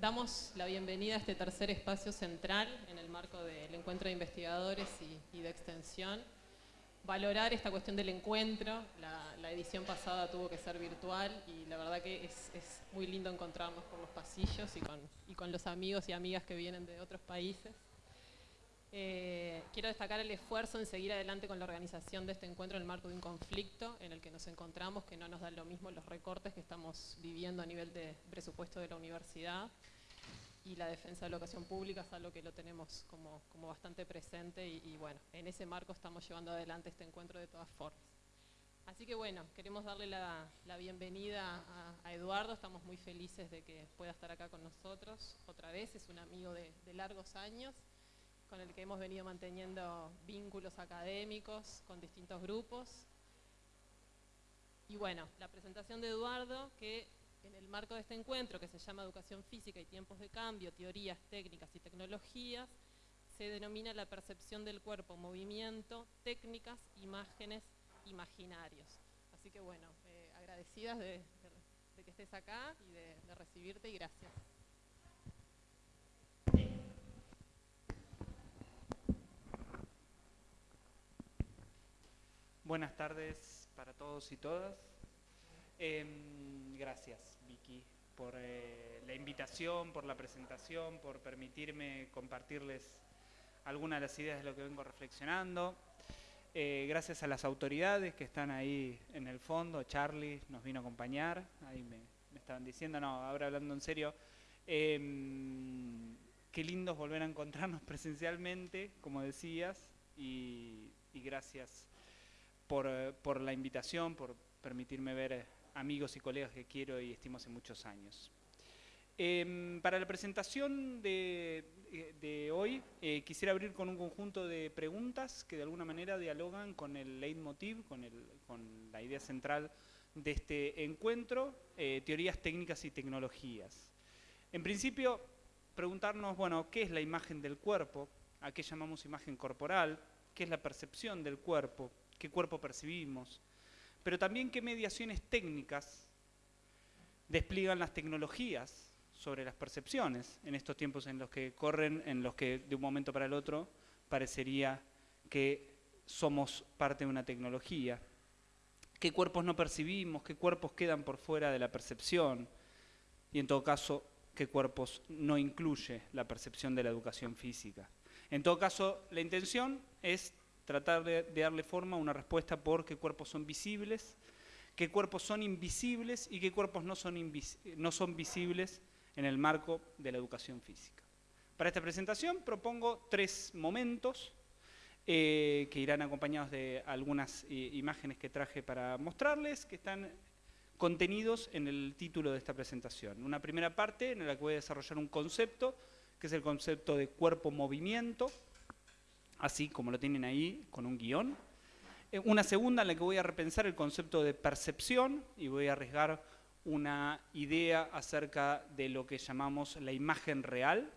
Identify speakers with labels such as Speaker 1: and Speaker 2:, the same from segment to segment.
Speaker 1: damos la bienvenida a este tercer espacio central en el marco del encuentro de investigadores y, de extensión. Valorar esta cuestión del encuentro, la, edición pasada tuvo que ser virtual y la verdad que es, muy lindo encontrarnos por los pasillos y con, los amigos y amigas que vienen de otros países. Eh, quiero destacar el esfuerzo en seguir adelante con la organización de este encuentro en el marco de un conflicto en el que nos encontramos, que no nos dan lo mismo los recortes que estamos viviendo a nivel de presupuesto de la universidad y la defensa de la educación pública es algo que lo tenemos como, bastante presente y, bueno, en ese marco estamos llevando adelante este encuentro de todas formas. Así que bueno, queremos darle la, bienvenida a, Eduardo, estamos muy felices de que pueda estar acá con nosotros otra vez, es un amigo de largos años con el que hemos venido manteniendo vínculos académicos con distintos grupos. Y bueno, la presentación de Eduardo, que en el marco de este encuentro, que se llama Educación Física y Tiempos de Cambio, Teorías, Técnicas y Tecnologías, se denomina la percepción del cuerpo, movimiento, técnicas, imágenes, imaginarios. Así que bueno, eh, agradecidas de, que estés acá y de recibirte y gracias.
Speaker 2: Buenas tardes para todos y todas. Em, gracias, Vicky, por eh, la invitación, por la presentación, por permitirme compartirles algunas de las ideas de lo que vengo reflexionando. Eh, gracias a las autoridades que están ahí en el fondo. Charlie nos vino a acompañar. Ahí me, estaban diciendo, no, ahora hablando en serio. Em, qué lindo volver a encontrarnos presencialmente, como decías, y, y gracias eh, por, la invitación, por permitirme ver eh, amigos y colegas que quiero y estimo hace muchos años. Em, para la presentación de, eh, hoy quisiera abrir con un conjunto de preguntas que de alguna manera dialogan con el leitmotiv, con, la idea central de este encuentro, teorías técnicas y tecnologías. En principio, preguntarnos, bueno, ¿qué es la imagen del cuerpo? ¿A qué llamamos imagen corporal? ¿Qué es la percepción del cuerpo? Qué cuerpo percibimos, pero también qué mediaciones técnicas despliegan las tecnologías sobre las percepciones en estos tiempos en los que corren, en los que de un momento para el otro parecería que somos parte de una tecnología. ¿Qué cuerpos no percibimos? ¿Qué cuerpos quedan por fuera de la percepción? Y en todo caso, ¿qué cuerpos no incluye la percepción de la educación física? En todo caso, la intención es tratar de, darle forma a una respuesta por qué cuerpos son visibles, qué cuerpos son invisibles y qué cuerpos no son, no son visibles en el marco de la educación física. Para esta presentación propongo tres momentos eh, que irán acompañados de algunas eh, imágenes que traje para mostrarles, que están contenidos en el título de esta presentación. Una primera parte en la que voy a desarrollar un concepto, que es el concepto de cuerpo-movimiento, así como lo tienen ahí, con un guion. Eh, una segunda en la que voy a repensar el concepto de percepción y voy a arriesgar una idea acerca de lo que llamamos la imagen real.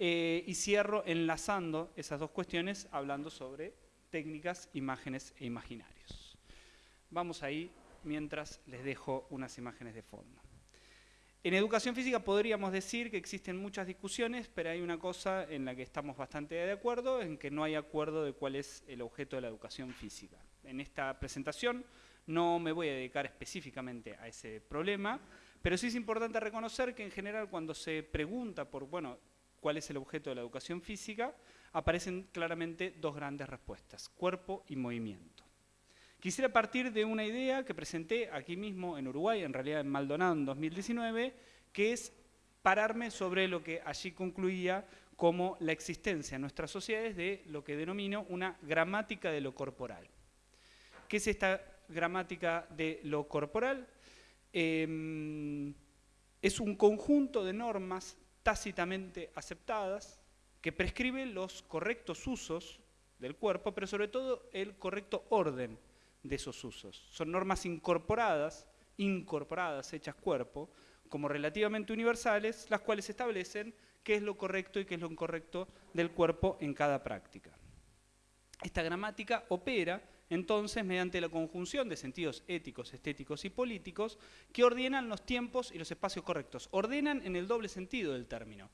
Speaker 2: Eh, y cierro enlazando esas dos cuestiones hablando sobre técnicas, imágenes e imaginarios. Vamos ahí mientras les dejo unas imágenes de fondo. En educación física podríamos decir que existen muchas discusiones, pero hay una cosa en la que estamos bastante de acuerdo, en que no hay acuerdo de cuál es el objeto de la educación física. En esta presentación no me voy a dedicar específicamente a ese problema, pero sí es importante reconocer que en general cuando se pregunta por, bueno, cuál es el objeto de la educación física, aparecen claramente dos grandes respuestas, cuerpo y movimiento. Quisiera partir de una idea que presenté aquí mismo en Uruguay, en realidad en Maldonado en 2019, que es pararme sobre lo que allí concluía como la existencia en nuestras sociedades de lo que denomino una gramática de lo corporal. ¿Qué es esta gramática de lo corporal? Em, es un conjunto de normas tácitamente aceptadas que prescriben los correctos usos del cuerpo, pero sobre todo el correcto orden de esos usos. Son normas incorporadas, incorporadas, hechas cuerpo, como relativamente universales, las cuales establecen qué es lo correcto y qué es lo incorrecto del cuerpo en cada práctica. Esta gramática opera entonces mediante la conjunción de sentidos éticos, estéticos y políticos que ordenan los tiempos y los espacios correctos. Ordenan en el doble sentido del término.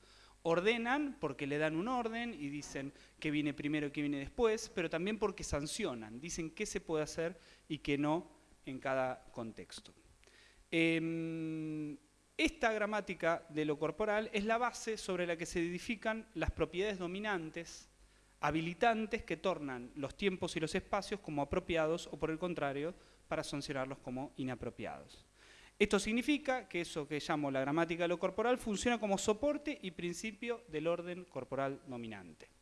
Speaker 2: Ordenan porque le dan un orden y dicen qué viene primero qué viene después, pero también porque sancionan, dicen qué se puede hacer y qué no en cada contexto. Em, esta gramática de lo corporal es la base sobre la que se edifican las propiedades dominantes, habilitantes que tornan los tiempos y los espacios como apropiados o por el contrario, para sancionarlos como inapropiados. Esto significa que eso que llamo la gramática de lo corporal funciona como soporte y principio del orden corporal dominante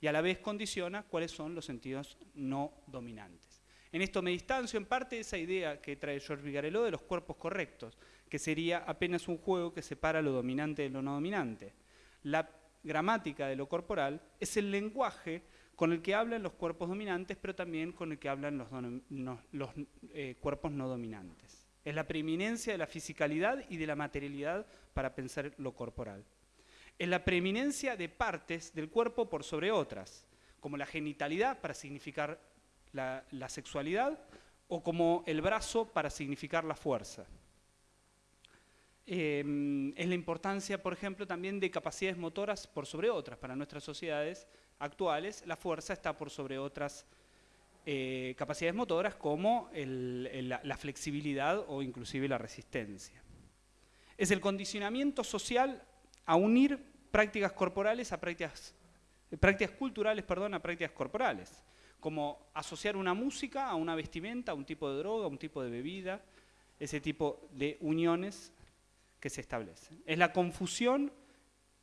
Speaker 2: y a la vez condiciona cuáles son los sentidos no dominantes. En esto me distancio en parte de esa idea que trae George Vigarello de los cuerpos correctos, que sería apenas un juego que separa lo dominante de lo no dominante. La gramática de lo corporal es el lenguaje con el que hablan los cuerpos dominantes, pero también con el que hablan los, eh, cuerpos no dominantes. Es la preeminencia de la fisicalidad y de la materialidad para pensar lo corporal. Es la preeminencia de partes del cuerpo por sobre otras, como la genitalidad para significar la, sexualidad o como el brazo para significar la fuerza. Em, es la importancia, por ejemplo, también de capacidades motoras por sobre otras. Para nuestras sociedades actuales, la fuerza está por sobre otras eh, capacidades motoras como la flexibilidad o inclusive la resistencia. Es el condicionamiento social a unir prácticas corporales a prácticas, prácticas culturales perdón, a prácticas corporales como asociar una música a una vestimenta, a un tipo de droga, a un tipo de bebida, ese tipo de uniones que se establecen. Es la confusión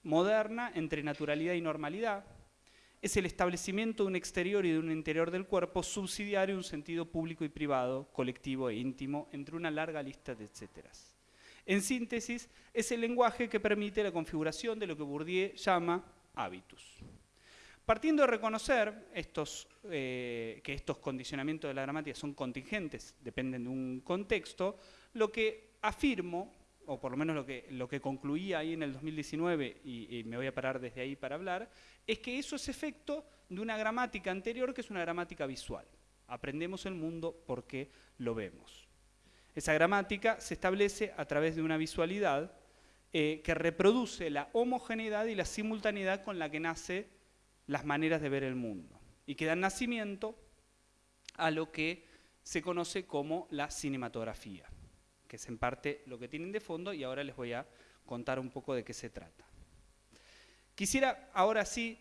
Speaker 2: moderna entre naturalidad y normalidad, es el establecimiento de un exterior y de un interior del cuerpo subsidiario un sentido público y privado, colectivo e íntimo, entre una larga lista de etcéteras. En síntesis, es el lenguaje que permite la configuración de lo que Bourdieu llama hábitus. Partiendo de reconocer estos, eh, que estos condicionamientos de la gramática son contingentes, dependen de un contexto, lo que afirmo, o por lo menos lo que, lo que concluía ahí en el 2019, y, y me voy a parar desde ahí para hablar, es que eso es efecto de una gramática anterior que es una gramática visual. Aprendemos el mundo porque lo vemos. Esa gramática se establece a través de una visualidad eh, que reproduce la homogeneidad y la simultaneidad con la que nace las maneras de ver el mundo y que dan nacimiento a lo que se conoce como la cinematografía, que es en parte lo que tienen de fondo y ahora les voy a contar un poco de qué se trata. Quisiera ahora sí,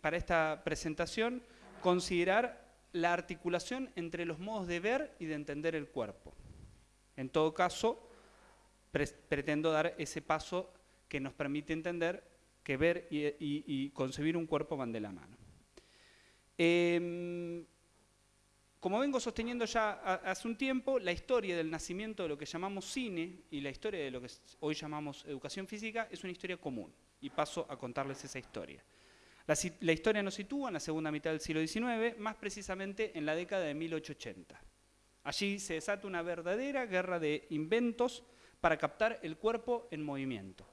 Speaker 2: para esta presentación, considerar la articulación entre los modos de ver y de entender el cuerpo. En todo caso, pretendo dar ese paso que nos permite entender que ver y, concebir un cuerpo van de la mano. Em, como vengo sosteniendo ya hace un tiempo, la historia del nacimiento de lo que llamamos cine y la historia de lo que hoy llamamos educación física es una historia común, y paso a contarles esa historia. La, historia nos sitúa en la segunda mitad del siglo XIX, más precisamente en la década de 1880. Allí se desata una verdadera guerra de inventos para captar el cuerpo en movimiento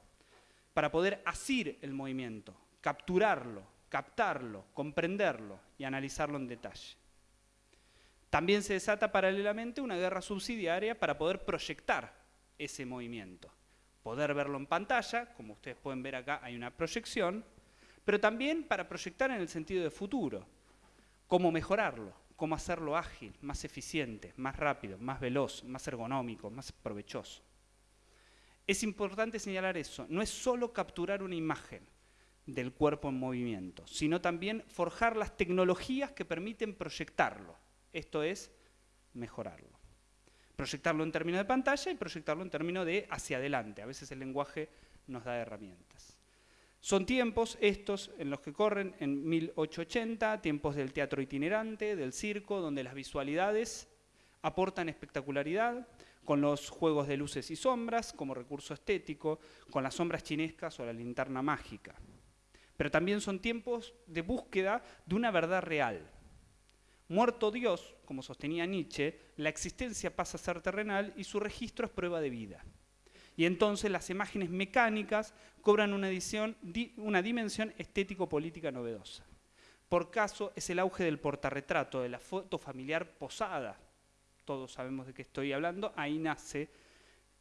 Speaker 2: para poder asir el movimiento, capturarlo, captarlo, comprenderlo y analizarlo en detalle. También se desata paralelamente una guerra subsidiaria para poder proyectar ese movimiento, poder verlo en pantalla, como ustedes pueden ver acá hay una proyección, pero también para proyectar en el sentido de futuro, cómo mejorarlo, cómo hacerlo ágil, más eficiente, más rápido, más veloz, más ergonómico, más provechoso. Es importante señalar eso, no es solo capturar una imagen del cuerpo en movimiento, sino también forjar las tecnologías que permiten proyectarlo, esto es, mejorarlo. Proyectarlo en términos de pantalla y proyectarlo en términos de hacia adelante, a veces el lenguaje nos da herramientas. Son tiempos estos en los que corren en 1880, tiempos del teatro itinerante, del circo, donde las visualidades aportan espectacularidad, con los juegos de luces y sombras como recurso estético, con las sombras chinescas o la linterna mágica. Pero también son tiempos de búsqueda de una verdad real. Muerto Dios, como sostenía Nietzsche, la existencia pasa a ser terrenal y su registro es prueba de vida. Y entonces las imágenes mecánicas cobran una, dimensión estético-política novedosa. por caso es el auge del portarretrato, de la foto familiar posada. Todos sabemos de qué estoy hablando. Ahí nace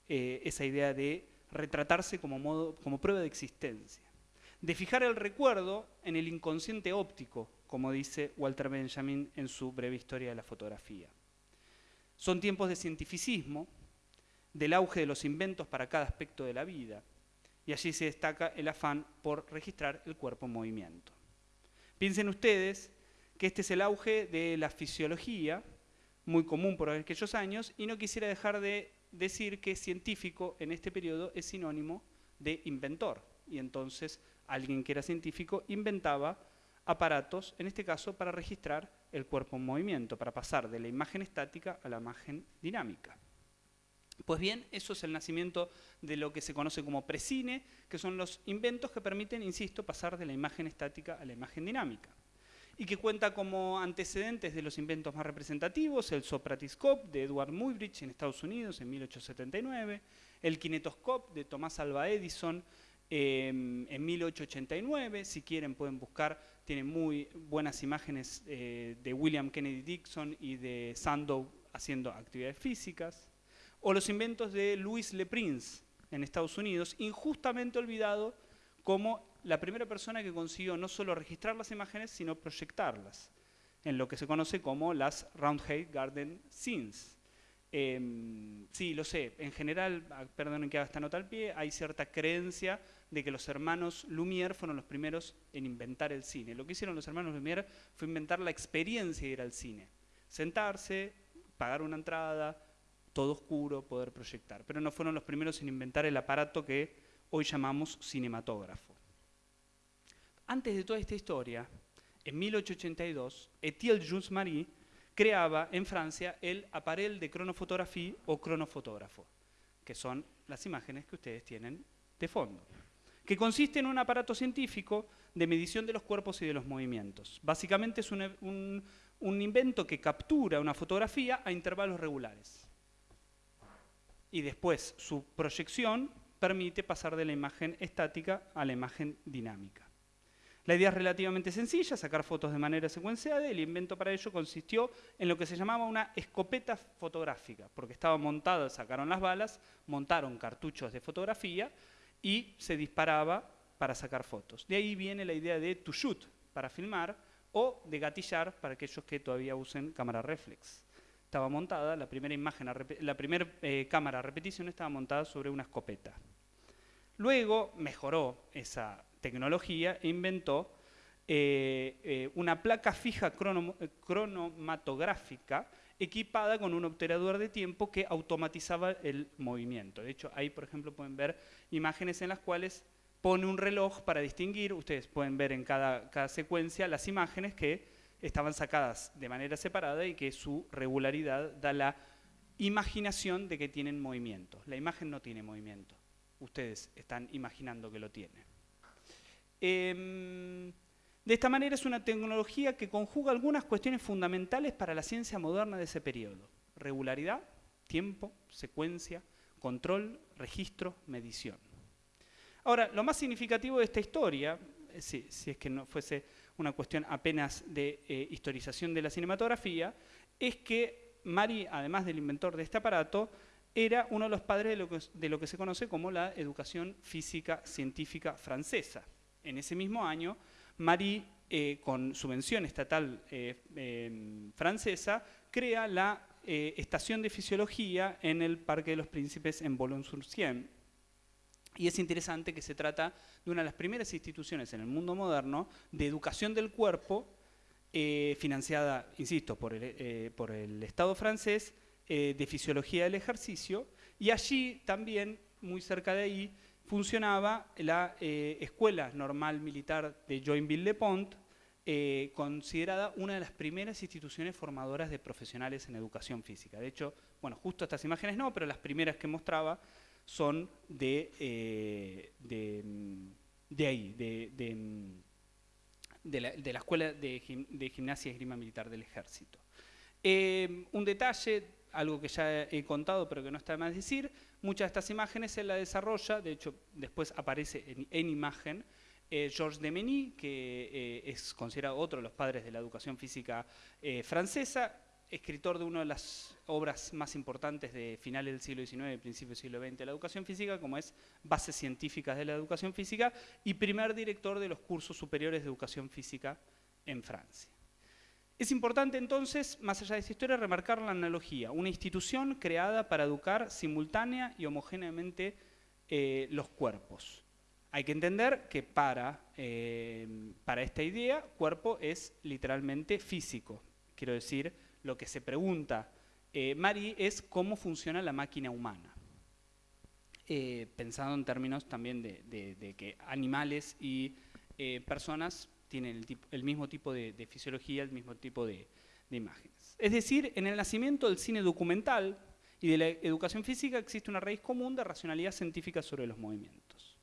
Speaker 2: eh, esa idea de retratarse como prueba de existencia. De fijar el recuerdo en el inconsciente óptico, como dice Walter Benjamin en su breve historia de la fotografía. Son tiempos de cientificismo, del auge de los inventos para cada aspecto de la vida, y allí se destaca el afán por registrar el cuerpo en movimiento. Piensen ustedes que este es el auge de la fisiología, muy común por aquellos años, y no quisiera dejar de decir que científico en este periodo es sinónimo de inventor, y entonces alguien que era científico inventaba aparatos, en este caso para registrar el cuerpo en movimiento, para pasar de la imagen estática a la imagen dinámica. Pues bien, eso es el nacimiento de lo que se conoce como precine, que son los inventos que permiten, insisto, pasar de la imagen estática a la imagen dinámica. Y que cuenta como antecedentes de los inventos más representativos, el Sopratiscope de Edward Muybridge en Estados Unidos en 1879, el Kinetoscope de Tomás Alva Edison em, en 1889, si quieren pueden buscar, tiene muy buenas imágenes eh, de William Kennedy Dixon y de Sandow haciendo actividades físicas o los inventos de Louis Le Prince en Estados Unidos, injustamente olvidado como la primera persona que consiguió no solo registrar las imágenes, sino proyectarlas, en lo que se conoce como las Roundhead Garden Scenes. Em, sí, lo sé, en general, ah, perdonen que haga esta nota al pie, hay cierta creencia de que los hermanos Lumière fueron los primeros en inventar el cine. Lo que hicieron los hermanos Lumière fue inventar la experiencia de ir al cine. Sentarse, pagar una entrada, todo oscuro, poder proyectar. Pero no fueron los primeros en inventar el aparato que hoy llamamos cinematógrafo. Antes de toda esta historia, en 1882, Etienne Jules Marie creaba en Francia el aparel de cronofotografía o cronofotógrafo, que son las imágenes que ustedes tienen de fondo, que consiste en un aparato científico de medición de los cuerpos y de los movimientos. Básicamente es un, invento que captura una fotografía a intervalos regulares y después su proyección permite pasar de la imagen estática a la imagen dinámica. La idea es relativamente sencilla, sacar fotos de manera secuenciada, el invento para ello consistió en lo que se llamaba una escopeta fotográfica, porque estaba montada, sacaron las balas, montaron cartuchos de fotografía y se disparaba para sacar fotos. De ahí viene la idea de to shoot, para filmar, o de gatillar para aquellos que todavía usen cámara reflex estaba montada, la primera, imagen la primera eh, cámara a repetición estaba montada sobre una escopeta. Luego mejoró esa tecnología e inventó eh, eh, una placa fija cronomatográfica equipada con un obturador de tiempo que automatizaba el movimiento. De hecho, ahí, por ejemplo, pueden ver imágenes en las cuales pone un reloj para distinguir, ustedes pueden ver en cada, secuencia las imágenes que estaban sacadas de manera separada y que su regularidad da la imaginación de que tienen movimiento. La imagen no tiene movimiento. Ustedes están imaginando que lo tiene. Em, de esta manera es una tecnología que conjuga algunas cuestiones fundamentales para la ciencia moderna de ese periodo. Regularidad, tiempo, secuencia, control, registro, medición. Ahora, lo más significativo de esta historia, eh, si, es que no fuese una cuestión apenas de eh, historización de la cinematografía, es que Mari, además del inventor de este aparato, era uno de los padres de lo que, se conoce como la educación física científica francesa. En ese mismo año, Marie, eh, con subvención estatal eh, em, francesa, crea la estación de fisiología en el Parque de los Príncipes en Boulogne-sur-Seine, y es interesante que se trata de una de las primeras instituciones en el mundo moderno de educación del cuerpo, eh, financiada, insisto, por el, eh, por el Estado francés, eh, de fisiología del ejercicio, y allí también, muy cerca de ahí, funcionaba la Escuela Normal Militar de Joinville-le-Pont, considerada una de las primeras instituciones formadoras de profesionales en educación física. De hecho, bueno, justo estas imágenes no, pero las primeras que mostraba son de, eh, de, ahí, de, de, la, Escuela de, Gimnasia y Esgrima Militar del Ejército. Eh, un detalle, algo que ya he contado pero que no está más decir, muchas de estas imágenes él la desarrolla, de hecho después aparece en, imagen, Eh, Georges Demeny, que eh, es considerado otro de los padres de la educación física eh, francesa, escritor de una de las obras más importantes de finales del siglo XIX y principios del siglo XX de la educación física, como es Bases Científicas de la Educación Física, y primer director de los cursos superiores de educación física en Francia. Es importante entonces, más allá de esta historia, remarcar la analogía, una institución creada para educar simultánea y homogéneamente los cuerpos. Hay que entender que para, eh, para esta idea, cuerpo es literalmente físico. Quiero decir, lo que se pregunta eh, Mari es cómo funciona la máquina humana. Eh, pensando en términos también de, que animales y personas tienen el, mismo tipo de, fisiología, el mismo tipo de imágenes. Es decir, en el nacimiento del cine documental y de la educación física existe una raíz común de racionalidad científica sobre los movimientos.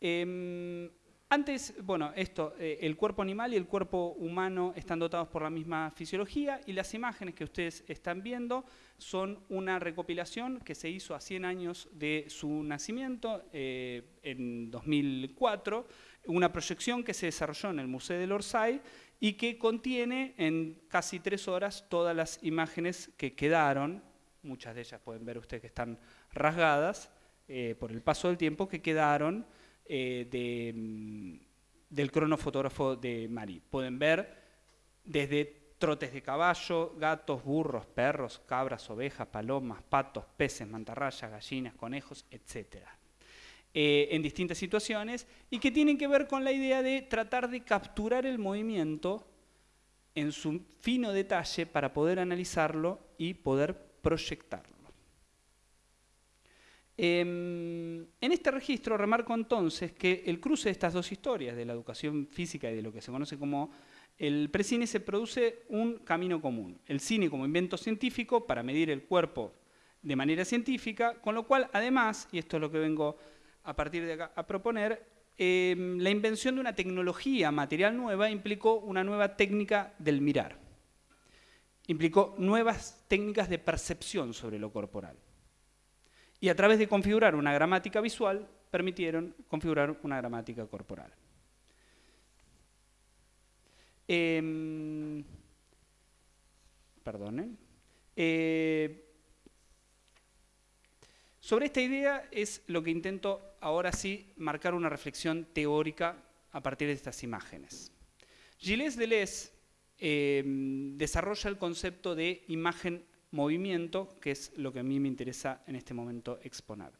Speaker 2: Em, antes, bueno, esto, eh, el cuerpo animal y el cuerpo humano están dotados por la misma fisiología y las imágenes que ustedes están viendo son una recopilación que se hizo a 100 años de su nacimiento, eh, en 2004, una proyección que se desarrolló en el Museo del Orsay y que contiene en casi tres horas todas las imágenes que quedaron, muchas de ellas pueden ver ustedes que están rasgadas eh, por el paso del tiempo, que quedaron eh, mm, del cronofotógrafo de Mari. Pueden ver desde trotes de caballo, gatos, burros, perros, cabras, ovejas, palomas, patos, peces, mantarrayas, gallinas, conejos, etc. Eh, en distintas situaciones y que tienen que ver con la idea de tratar de capturar el movimiento en su fino detalle para poder analizarlo y poder proyectarlo. Em, en este registro remarco entonces que el cruce de estas dos historias, de la educación física y de lo que se conoce como el precine, se produce un camino común. El cine como invento científico para medir el cuerpo de manera científica, con lo cual además, y esto es lo que vengo a partir de acá a proponer, em, la invención de una tecnología material nueva implicó una nueva técnica del mirar. Implicó nuevas técnicas de percepción sobre lo corporal y a través de configurar una gramática visual permitieron configurar una gramática corporal. Perdonen. Eh, sobre esta idea es lo que intento ahora sí marcar una reflexión teórica a partir de estas imágenes. Gilles Deleuze eh, desarrolla el concepto de imagen movimiento, que es lo que a mí me interesa en este momento exponer.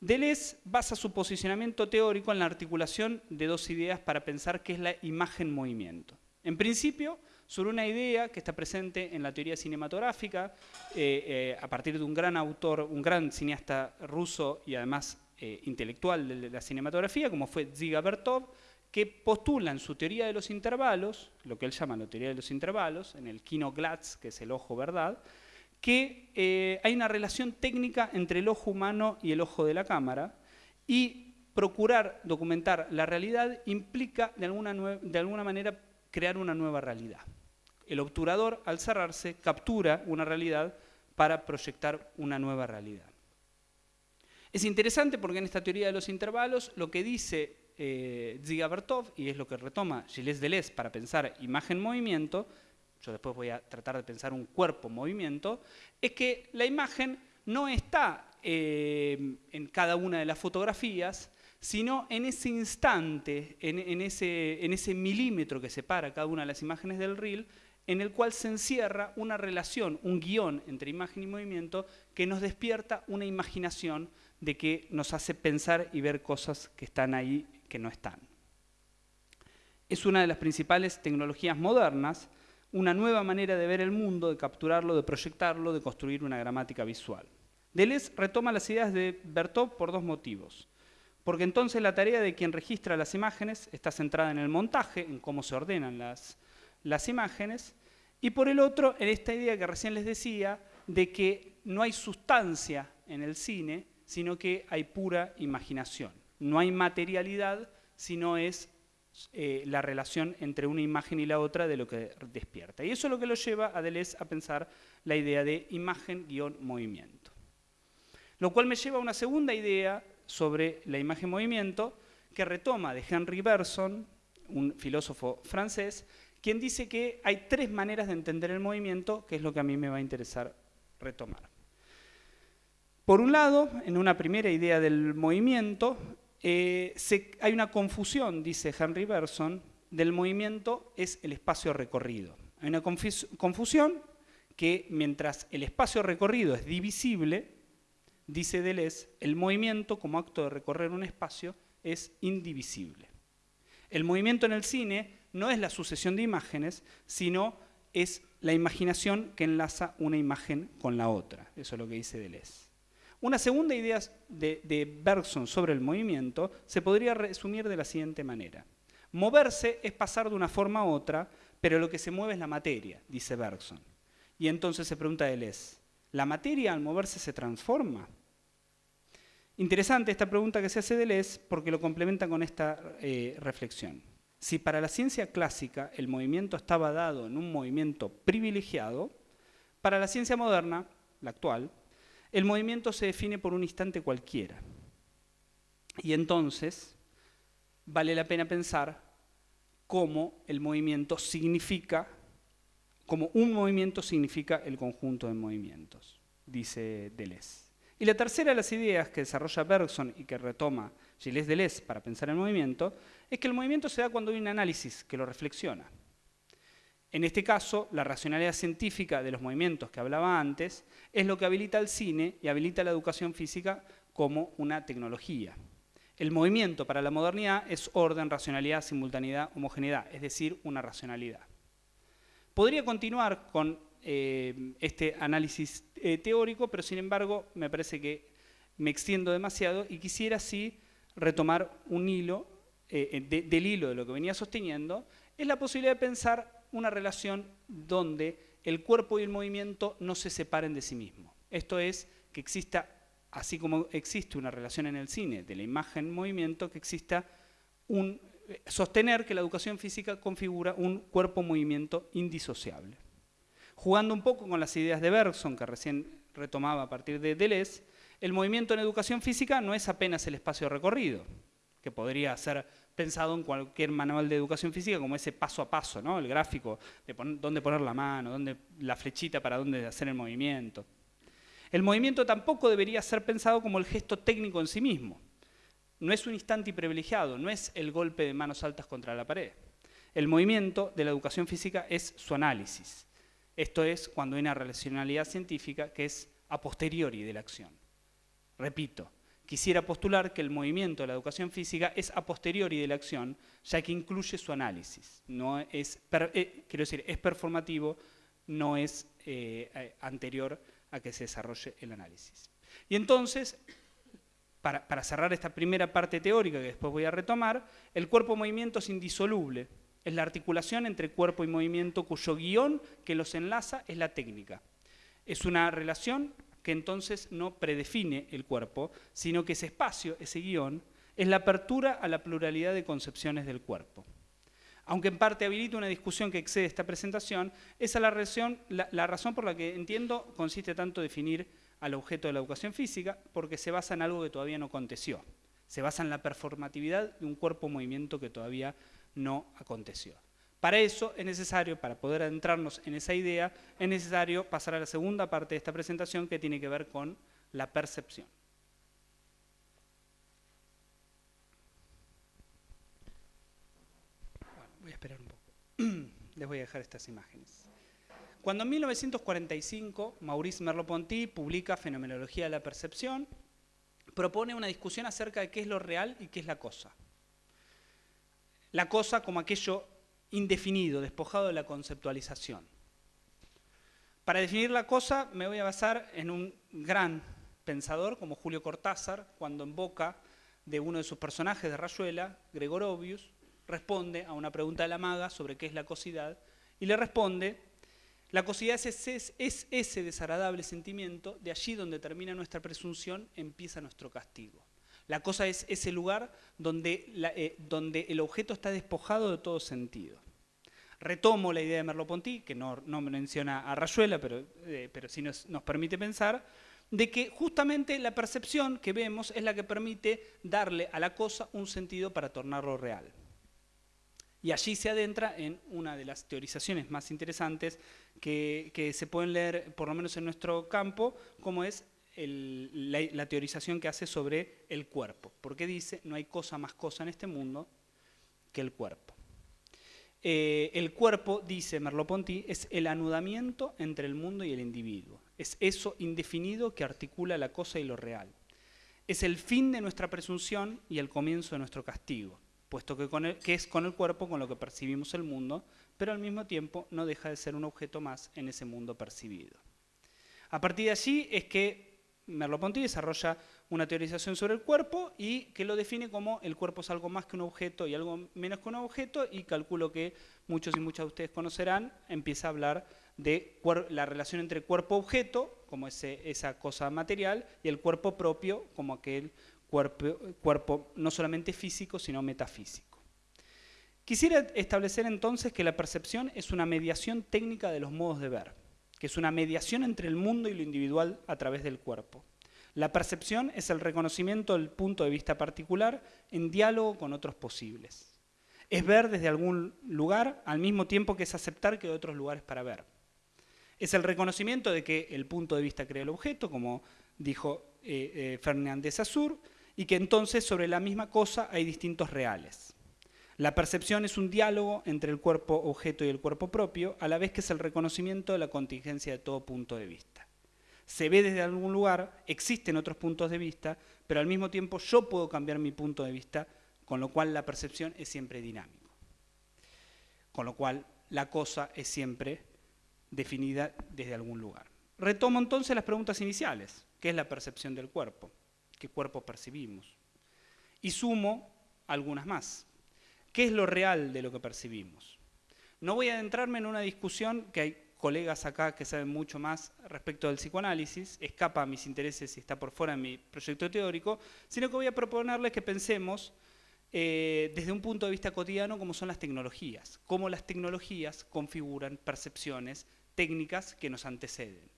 Speaker 2: Deleuze basa su posicionamiento teórico en la articulación de dos ideas para pensar qué es la imagen-movimiento. En principio, sobre una idea que está presente en la teoría cinematográfica, eh, eh, a partir de un gran autor, un gran cineasta ruso y además eh, intelectual de la cinematografía, como fue Ziga Bertov, que postula en su teoría de los intervalos, lo que él llama la teoría de los intervalos, en el Kino Glatz, que es el ojo verdad, que eh, hay una relación técnica entre el ojo humano y el ojo de la cámara y procurar documentar la realidad implica de alguna, de alguna manera crear una nueva realidad. El obturador, al cerrarse, captura una realidad para proyectar una nueva realidad. Es interesante porque en esta teoría de los intervalos lo que dice eh, Ziga Bertov, y es lo que retoma Gilles Deleuze para pensar imagen-movimiento, yo después voy a tratar de pensar un cuerpo-movimiento, es que la imagen no está eh, en cada una de las fotografías, sino en ese instante, en, ese, milímetro que separa cada una de las imágenes del reel, en el cual se encierra una relación, un guion entre imagen y movimiento que nos despierta una imaginación de que nos hace pensar y ver cosas que están ahí que no están. Es una de las principales tecnologías modernas una nueva manera de ver el mundo, de capturarlo, de proyectarlo, de construir una gramática visual. Deleuze retoma las ideas de Bertov por dos motivos. Porque entonces la tarea de quien registra las imágenes está centrada en el montaje, en cómo se ordenan las, imágenes, y por el otro, en esta idea que recién les decía, de que no hay sustancia en el cine, sino que hay pura imaginación. No hay materialidad, sino es eh, la relación entre una imagen y la otra de lo que despierta. Y eso es lo que lo lleva a Deleuze a pensar la idea de imagen-movimiento. Lo cual me lleva a una segunda idea sobre la imagen-movimiento, que retoma de Henry Bergson, un filósofo francés, quien dice que hay tres maneras de entender el movimiento, que es lo que a mí me va a interesar retomar. Por un lado, en una primera idea del movimiento, eh, hay una confusión, dice Henry Bergson, del movimiento es el espacio recorrido. Hay una confusión que mientras el espacio recorrido es divisible, dice Deleuze, el movimiento como acto de recorrer un espacio es indivisible. El movimiento en el cine no es la sucesión de imágenes, sino es la imaginación que enlaza una imagen con la otra. Eso es lo que dice Deleuze. Una segunda idea de, Bergson sobre el movimiento se podría resumir de la siguiente manera. Moverse es pasar de una forma a otra, pero lo que se mueve es la materia, dice Bergson. Y entonces se pregunta Deleuze, ¿la materia al moverse se transforma? Interesante esta pregunta que se hace Deleuze porque lo complementa con esta eh, reflexión. Si para la ciencia clásica el movimiento estaba dado en un movimiento privilegiado, para la ciencia moderna, la actual, el movimiento se define por un instante cualquiera. Y entonces vale la pena pensar cómo el movimiento significa como un movimiento significa el conjunto de movimientos, dice Deleuze. Y la tercera de las ideas que desarrolla Bergson y que retoma Gilles Deleuze para pensar el movimiento es que el movimiento se da cuando hay un análisis que lo reflexiona. En este caso, la racionalidad científica de los movimientos que hablaba antes es lo que habilita el cine y habilita la educación física como una tecnología. El movimiento para la modernidad es orden, racionalidad, simultaneidad, homogeneidad, es decir, una racionalidad. Podría continuar con eh, este análisis eh, teórico, pero sin embargo me parece que me extiendo demasiado y quisiera sí retomar un hilo eh, del hilo de lo que venía sosteniendo, es la posibilidad de pensar una relación donde el cuerpo y el movimiento no se separen de sí mismos. Esto es, que exista, así como existe una relación en el cine de la imagen-movimiento, que exista un sostener que la educación física configura un cuerpo-movimiento indisociable. Jugando un poco con las ideas de Bergson, que recién retomaba a partir de Deleuze, el movimiento en educación física no es apenas el espacio recorrido, que podría ser pensado en cualquier manual de educación física como ese paso a paso, ¿no? el gráfico de dónde poner la mano, dónde, la flechita para dónde hacer el movimiento. El movimiento tampoco debería ser pensado como el gesto técnico en sí mismo, no es un instante privilegiado, no es el golpe de manos altas contra la pared. El movimiento de la educación física es su análisis. Esto es cuando hay una relacionalidad científica que es a posteriori de la acción. Repito, quisiera postular que el movimiento de la educación física es a posteriori de la acción, ya que incluye su análisis. No es, eh, quiero decir, es performativo, no es eh, eh, anterior a que se desarrolle el análisis. Y entonces, para, cerrar esta primera parte teórica que después voy a retomar, el cuerpo-movimiento es indisoluble. Es la articulación entre cuerpo y movimiento cuyo guion que los enlaza es la técnica. Es una relación que entonces no predefine el cuerpo, sino que ese espacio, ese guion, es la apertura a la pluralidad de concepciones del cuerpo. Aunque en parte habilita una discusión que excede esta presentación, esa es la, la razón por la que entiendo consiste tanto definir al objeto de la educación física porque se basa en algo que todavía no aconteció. Se basa en la performatividad de un cuerpo-movimiento que todavía no aconteció. Para eso es necesario, para poder adentrarnos en esa idea, es necesario pasar a la segunda parte de esta presentación que tiene que ver con la percepción. voy a esperar un poco. Les voy a dejar estas imágenes. Cuando en 1945 Maurice Merleau-Ponty publica Fenomenología de la Percepción, propone una discusión acerca de qué es lo real y qué es la cosa. La cosa como aquello indefinido, despojado de la conceptualización. Para definir la cosa me voy a basar en un gran pensador como Julio Cortázar, cuando en boca de uno de sus personajes de Rayuela, Gregorovius, responde a una pregunta de la maga sobre qué es la cosidad y le responde la cosidad es, ese desagradable sentimiento, de allí donde termina nuestra presunción, empieza nuestro castigo. La cosa es ese lugar donde, eh, donde el objeto está despojado de todo sentido. Retomo la idea de Merleau-Ponty, que no, no, menciona a Rayuela, pero, eh, pero sí nos, nos, permite pensar, de que justamente la percepción que vemos es la que permite darle a la cosa un sentido para tornarlo real. Y allí se adentra en una de las teorizaciones más interesantes que, se pueden leer, por lo menos en nuestro campo, como es la, teorización que hace sobre el cuerpo. Porque dice, no hay cosa más cosa en este mundo que el cuerpo. Eh, el cuerpo, dice Merleau-Ponty, es el anudamiento entre el mundo y el individuo. Es eso indefinido que articula la cosa y lo real. Es el fin de nuestra presunción y el comienzo de nuestro castigo, puesto que, que es con el cuerpo con lo que percibimos el mundo, pero al mismo tiempo no deja de ser un objeto más en ese mundo percibido. A partir de allí es que Merleau-Ponty desarrolla una teorización sobre el cuerpo y que lo define como el cuerpo es algo más que un objeto y algo menos que un objeto y calculo que muchos y muchas de ustedes conocerán, empieza a hablar de la relación entre cuerpo-objeto, como esa cosa material, y el cuerpo propio, como aquel cuerpo, cuerpo no solamente físico, sino metafísico. Quisiera establecer entonces que la percepción es una mediación técnica de los modos de ver que es una mediación entre el mundo y lo individual a través del cuerpo. La percepción es el reconocimiento del punto de vista particular en diálogo con otros posibles. Es ver desde algún lugar al mismo tiempo que es aceptar que hay otros lugares para ver. Es el reconocimiento de que el punto de vista crea el objeto, como dijo eh, eh, Fernández Azur, y que entonces sobre la misma cosa hay distintos reales. La percepción es un diálogo entre el cuerpo objeto y el cuerpo propio, a la vez que es el reconocimiento de la contingencia de todo punto de vista. Se ve desde algún lugar, existen otros puntos de vista, pero al mismo tiempo yo puedo cambiar mi punto de vista, con lo cual la percepción es siempre dinámico. Con lo cual la cosa es siempre definida desde algún lugar. Retomo entonces las preguntas iniciales. ¿Qué es la percepción del cuerpo? ¿Qué cuerpo percibimos? Y sumo algunas más. ¿Qué es lo real de lo que percibimos? No voy a adentrarme en una discusión que hay colegas acá que saben mucho más respecto del psicoanálisis, escapa a mis intereses y está por fuera de mi proyecto teórico, sino que voy a proponerles que pensemos eh, desde un punto de vista cotidiano cómo son las tecnologías, cómo las tecnologías configuran percepciones técnicas que nos anteceden.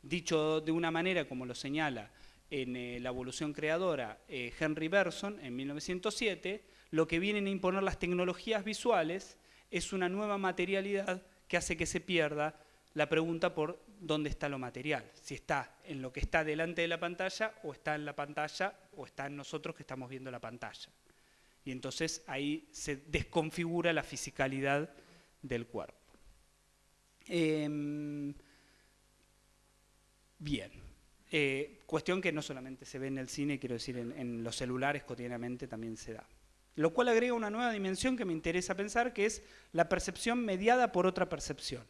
Speaker 2: Dicho de una manera como lo señala en eh, La evolución creadora eh, Henry Bergson en 1907, lo que vienen a imponer las tecnologías visuales es una nueva materialidad que hace que se pierda la pregunta por dónde está lo material, si está en lo que está delante de la pantalla o está en la pantalla o está en nosotros que estamos viendo la pantalla. Y entonces ahí se desconfigura la fisicalidad del cuerpo. Em, bien. Eh, cuestión que no solamente se ve en el cine, quiero decir, en los celulares cotidianamente también se da lo cual agrega una nueva dimensión que me interesa pensar, que es la percepción mediada por otra percepción,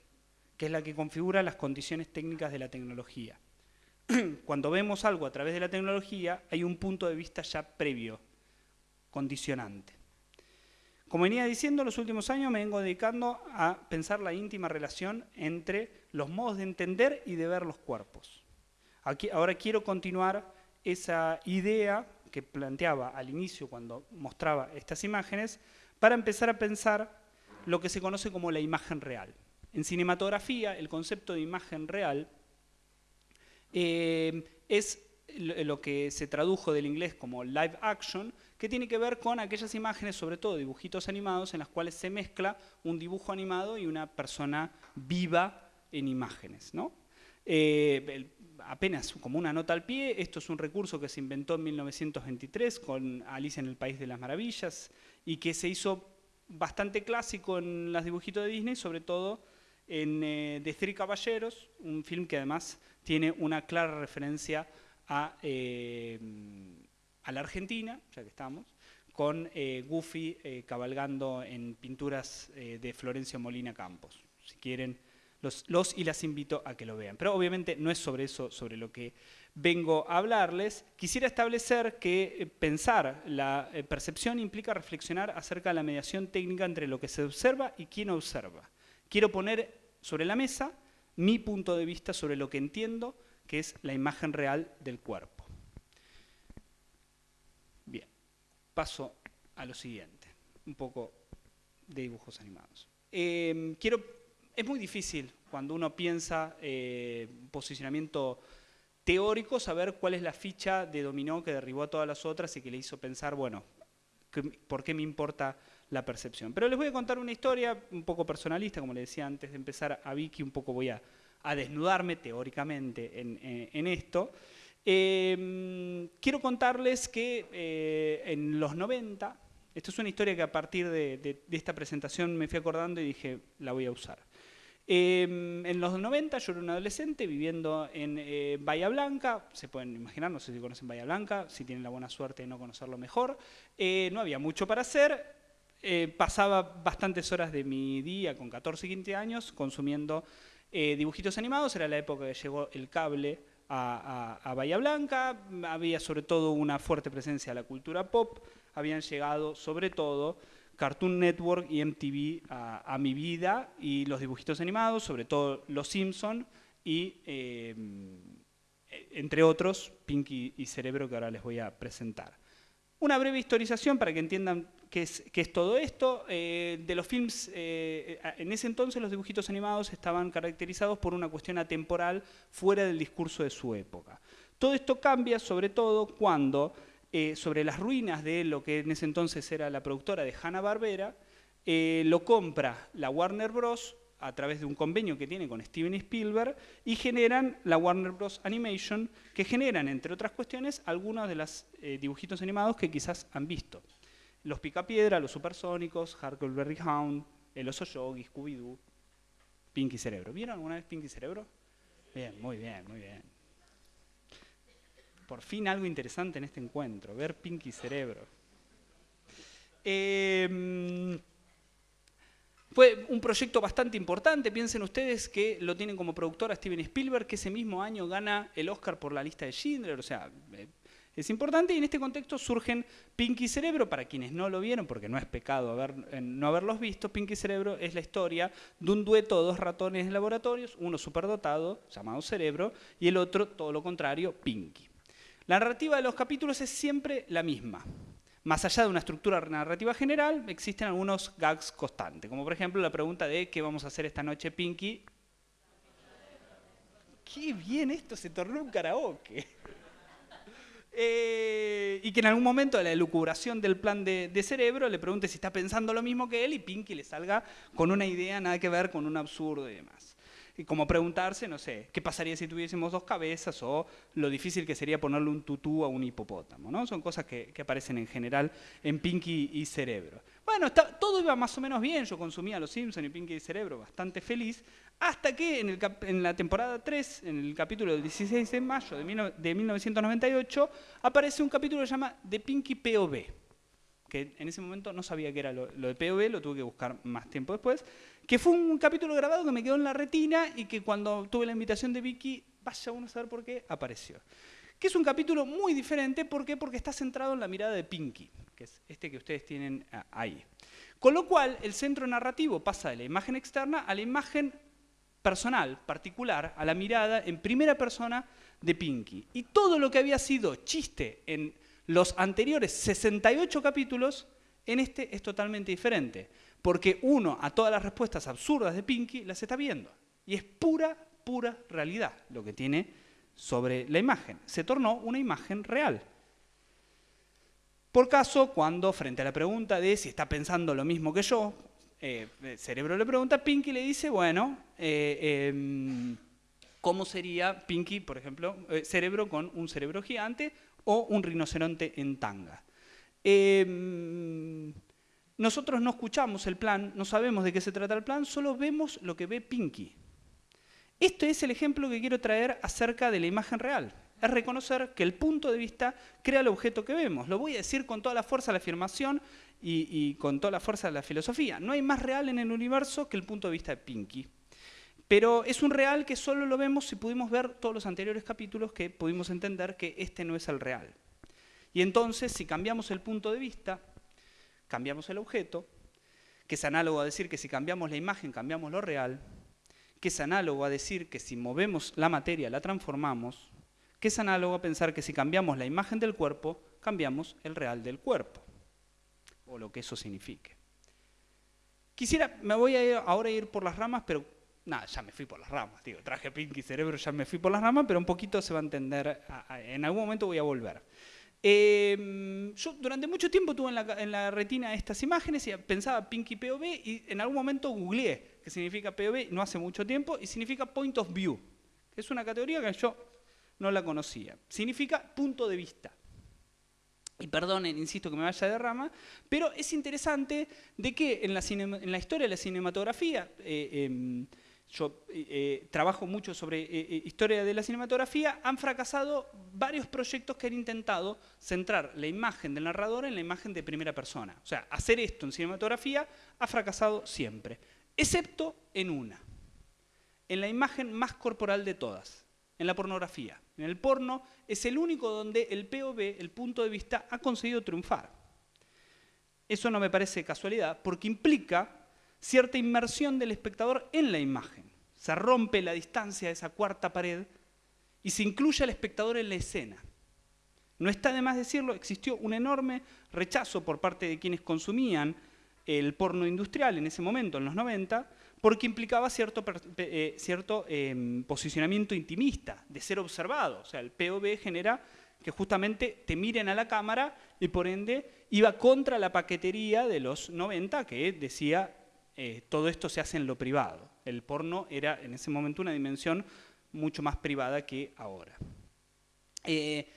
Speaker 2: que es la que configura las condiciones técnicas de la tecnología. Cuando vemos algo a través de la tecnología, hay un punto de vista ya previo, condicionante. Como venía diciendo, en los últimos años me vengo dedicando a pensar la íntima relación entre los modos de entender y de ver los cuerpos. Aquí, ahora quiero continuar esa idea que planteaba al inicio cuando mostraba estas imágenes, para empezar a pensar lo que se conoce como la imagen real. En cinematografía, el concepto de imagen real eh, es lo que se tradujo del inglés como live action, que tiene que ver con aquellas imágenes, sobre todo dibujitos animados, en las cuales se mezcla un dibujo animado y una persona viva en imágenes. ¿no? Eh, apenas como una nota al pie, esto es un recurso que se inventó en 1923 con Alicia en el País de las Maravillas y que se hizo bastante clásico en los dibujitos de Disney, sobre todo en eh, The Three Caballeros, un film que además tiene una clara referencia a, eh, a la Argentina, ya que estamos, con eh, Goofy cabalgando en pinturas de Florencio Molina Campos. Si quieren los, y las invito a que lo vean. Pero obviamente no es sobre eso sobre lo que vengo a hablarles. Quisiera establecer que eh, pensar la eh, percepción implica reflexionar acerca de la mediación técnica entre lo que se observa y quién observa. Quiero poner sobre la mesa mi punto de vista sobre lo que entiendo que es la imagen real del cuerpo. Bien, paso a lo siguiente, un poco de dibujos animados. Eh, quiero es muy difícil cuando uno piensa eh, posicionamiento teórico saber cuál es la ficha de dominó que derribó a todas las otras y que le hizo pensar, bueno, ¿por qué me importa la percepción? Pero les voy a contar una historia un poco personalista, como le decía antes de empezar a Vicky, un poco voy a, desnudarme teóricamente en, esto. Em, quiero contarles que eh, en los 90, esto es una historia que a partir de esta presentación me fui acordando y dije, la voy a usar. Em, en los 90 yo era un adolescente viviendo en eh, Bahía Blanca, se pueden imaginar, no sé si conocen Bahía Blanca, si tienen la buena suerte de no conocerlo mejor. Eh, no había mucho para hacer, eh, pasaba bastantes horas de mi día con 14 y 15 años consumiendo dibujitos animados, era la época que llegó el cable a, a, Bahía Blanca, había sobre todo una fuerte presencia de la cultura pop, habían llegado sobre todo Cartoon Network y MTV a, mi vida y los dibujitos animados, sobre todo Los Simpson y, eh, entre otros, Pinky y Cerebro, que ahora les voy a presentar. Una breve historización para que entiendan qué es, todo esto. Eh, de los films, eh, en ese entonces los dibujitos animados estaban caracterizados por una cuestión atemporal fuera del discurso de su época. Todo esto cambia sobre todo cuando eh, sobre las ruinas de lo que en ese entonces era la productora de Hanna-Barbera, eh, lo compra la Warner Bros. a través de un convenio que tiene con Steven Spielberg y generan la Warner Bros. Animation, que generan, entre otras cuestiones, algunos de los eh, dibujitos animados que quizás han visto. Los Picapiedra, los Supersónicos, Huckleberry Hound, El Oso Yogi, Scooby-Doo, Pinky Cerebro. ¿Vieron alguna vez Pinky Cerebro? Bien, muy bien, muy bien por fin algo interesante en este encuentro, ver Pinky Cerebro. Em, fue un proyecto bastante importante, piensen ustedes que lo tienen como productora Steven Spielberg, que ese mismo año gana el Oscar por la lista de Schindler, o sea, eh, es importante y en este contexto surgen Pinky Cerebro, para quienes no lo vieron, porque no es pecado eh, no haberlos visto, Pinky Cerebro es la historia de un dueto de dos ratones en laboratorios, uno superdotado, llamado Cerebro, y el otro, todo lo contrario, Pinky. La narrativa de los capítulos es siempre la misma. Más allá de una estructura narrativa general, existen algunos gags constantes, como por ejemplo la pregunta de ¿qué vamos a hacer esta noche, Pinky? ¡Qué bien esto se tornó un karaoke! Eh, y que en algún momento de la elucubración del plan de, de, cerebro le pregunte si está pensando lo mismo que él y Pinky le salga con una idea nada que ver con un absurdo y demás como preguntarse, no sé, ¿qué pasaría si tuviésemos dos cabezas o lo difícil que sería ponerle un tutú a un hipopótamo? ¿no? Son cosas que, aparecen en general en Pinky y Cerebro. Bueno, todo iba más o menos bien, yo consumía Los Simpsons y Pinky y Cerebro bastante feliz, hasta que en, el en, la temporada 3, en el capítulo del 16 de mayo de, de 1998, aparece un capítulo que se llama The Pinky POV que en ese momento no sabía que era lo, de POV, lo tuve que buscar más tiempo después, que fue un capítulo grabado que me quedó en la retina y que cuando tuve la invitación de Vicky, vaya uno a saber por qué, apareció. Que es un capítulo muy diferente, ¿por qué? Porque está centrado en la mirada de Pinky, que es este que ustedes tienen ah, ahí. Con lo cual, el centro narrativo pasa de la imagen externa a la imagen personal, particular, a la mirada en primera persona de Pinky. Y todo lo que había sido chiste en los anteriores 68 capítulos, en este es totalmente diferente, porque uno a todas las respuestas absurdas de Pinky las está viendo. Y es pura, pura realidad lo que tiene sobre la imagen. Se tornó una imagen real. Por caso, cuando frente a la pregunta de si está pensando lo mismo que yo, eh, el cerebro le pregunta, Pinky le dice, bueno, eh, em, ¿cómo sería Pinky, por ejemplo, eh, cerebro con un cerebro gigante o un rinoceronte en tanga. Nosotros no escuchamos el plan, no sabemos de qué se trata el plan, solo vemos lo que ve Pinky. Este es el ejemplo que quiero traer acerca de la imagen real. Es reconocer que el punto de vista crea el objeto que vemos. Lo voy a decir con toda la fuerza de la afirmación y, y con toda la fuerza de la filosofía. No hay más real en el universo que el punto de vista de Pinky. Pero es un real que solo lo vemos si pudimos ver todos los anteriores capítulos que pudimos entender que este no es el real. Y entonces, si cambiamos el punto de vista, cambiamos el objeto, que es análogo a decir que si cambiamos la imagen, cambiamos lo real, que es análogo a decir que si movemos la materia, la transformamos, que es análogo a pensar que si cambiamos la imagen del cuerpo, cambiamos el real del cuerpo, o lo que eso signifique. Quisiera, me voy a ir, ahora a ir por las ramas, pero nada, ya me fui por las ramas, digo, traje Pinky Cerebro, ya me fui por las ramas, pero un poquito se va a entender, en algún momento voy a volver. Em, yo durante mucho tiempo tuve en la, retina estas imágenes y pensaba Pinky POV y en algún momento googleé qué significa POV, no hace mucho tiempo, y significa Point of View, que es una categoría que yo no la conocía. Significa punto de vista. Y perdonen, insisto que me vaya de rama, pero es interesante de que en la, en la historia de la cinematografía, eh, em, yo eh, eh, trabajo mucho sobre eh, historia de la cinematografía, han fracasado varios proyectos que han intentado centrar la imagen del narrador en la imagen de primera persona. O sea, hacer esto en cinematografía ha fracasado siempre, excepto en una, en la imagen más corporal de todas, en la pornografía. En el porno es el único donde el POV, el punto de vista, ha conseguido triunfar. Eso no me parece casualidad, porque implica cierta inmersión del espectador en la imagen. Se rompe la distancia de esa cuarta pared y se incluye al espectador en la escena. No está de más decirlo, existió un enorme rechazo por parte de quienes consumían el porno industrial en ese momento, en los 90, porque implicaba cierto, eh, em, posicionamiento intimista, de ser observado. O sea, el POV genera que justamente te miren a la cámara y por ende iba contra la paquetería de los 90 que decía eh, todo esto se hace en lo privado. El porno era en ese momento una dimensión mucho más privada que ahora. Eh,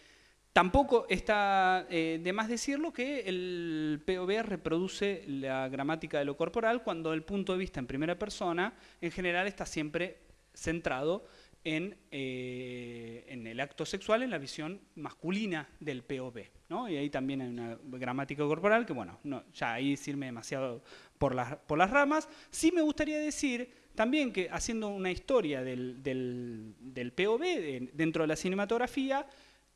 Speaker 2: tampoco está eh, de más decirlo que el POV reproduce la gramática de lo corporal cuando el punto de vista en primera persona en general está siempre centrado en, en, el acto sexual, en la visión masculina del POV. Y ahí también hay una gramática corporal que, bueno, no, ya ahí sirve demasiado por las, por las ramas. Sí me gustaría decir también que haciendo una historia del, del, POV dentro de la cinematografía,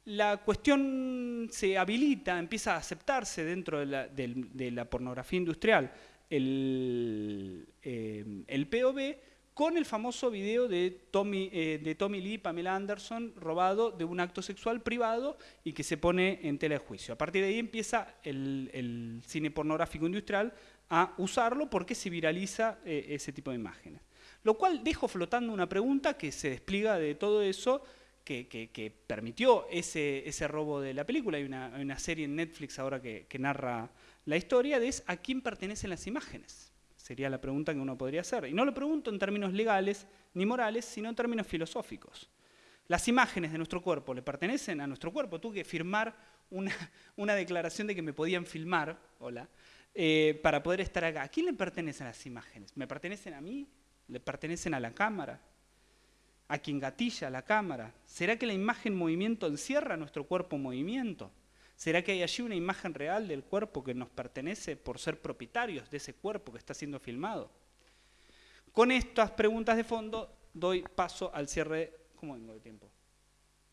Speaker 2: la cuestión se habilita, empieza a aceptarse dentro de la, de la pornografía industrial el, eh, el POV con el famoso video de Tommy, eh, de Tommy Lee Pamela Anderson robado de un acto sexual privado y que se pone en tela de juicio. A partir de ahí empieza el, cine pornográfico industrial a usarlo porque se viraliza eh, ese tipo de imágenes. Lo cual dejo flotando una pregunta que se despliega de todo eso, que, permitió ese, robo de la película. Hay una, serie en Netflix ahora que, narra la historia, de es a quién pertenecen las imágenes. Sería la pregunta que uno podría hacer. Y no lo pregunto en términos legales ni morales, sino en términos filosóficos. Las imágenes de nuestro cuerpo le pertenecen a nuestro cuerpo. Tuve que firmar una, declaración de que me podían filmar, hola, eh, para poder estar acá. ¿A quién le pertenecen las imágenes? ¿Me pertenecen a mí? ¿Le pertenecen a la cámara? ¿A quien gatilla la cámara? ¿Será que la imagen movimiento encierra nuestro cuerpo movimiento? ¿Será que hay allí una imagen real del cuerpo que nos pertenece por ser propietarios de ese cuerpo que está siendo filmado? Con estas preguntas de fondo doy paso al cierre. ¿Cómo vengo de tiempo?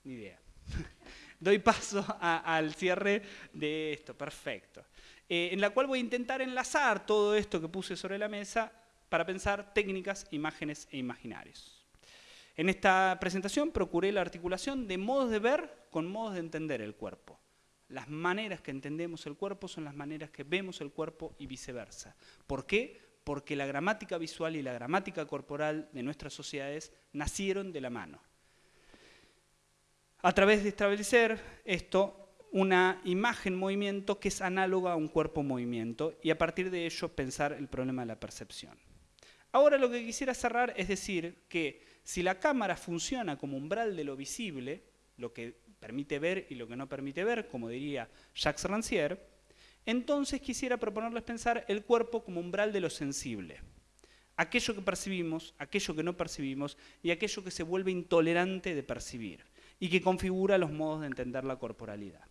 Speaker 2: Ni idea. doy paso al cierre de esto. Perfecto. Eh, en la cual voy a intentar enlazar todo esto que puse sobre la mesa para pensar técnicas, imágenes e imaginarios. En esta presentación procuré la articulación de modos de ver con modos de entender el cuerpo. Las maneras que entendemos el cuerpo son las maneras que vemos el cuerpo y viceversa. ¿Por qué? Porque la gramática visual y la gramática corporal de nuestras sociedades nacieron de la mano. A través de establecer esto, una imagen movimiento que es análoga a un cuerpo movimiento y a partir de ello pensar el problema de la percepción. Ahora lo que quisiera cerrar es decir que si la cámara funciona como umbral de lo visible, lo que permite ver y lo que no permite ver, como diría Jacques Rancière, entonces quisiera proponerles pensar el cuerpo como umbral de lo sensible. Aquello que percibimos, aquello que no percibimos y aquello que se vuelve intolerante de percibir y que configura los modos de entender la corporalidad.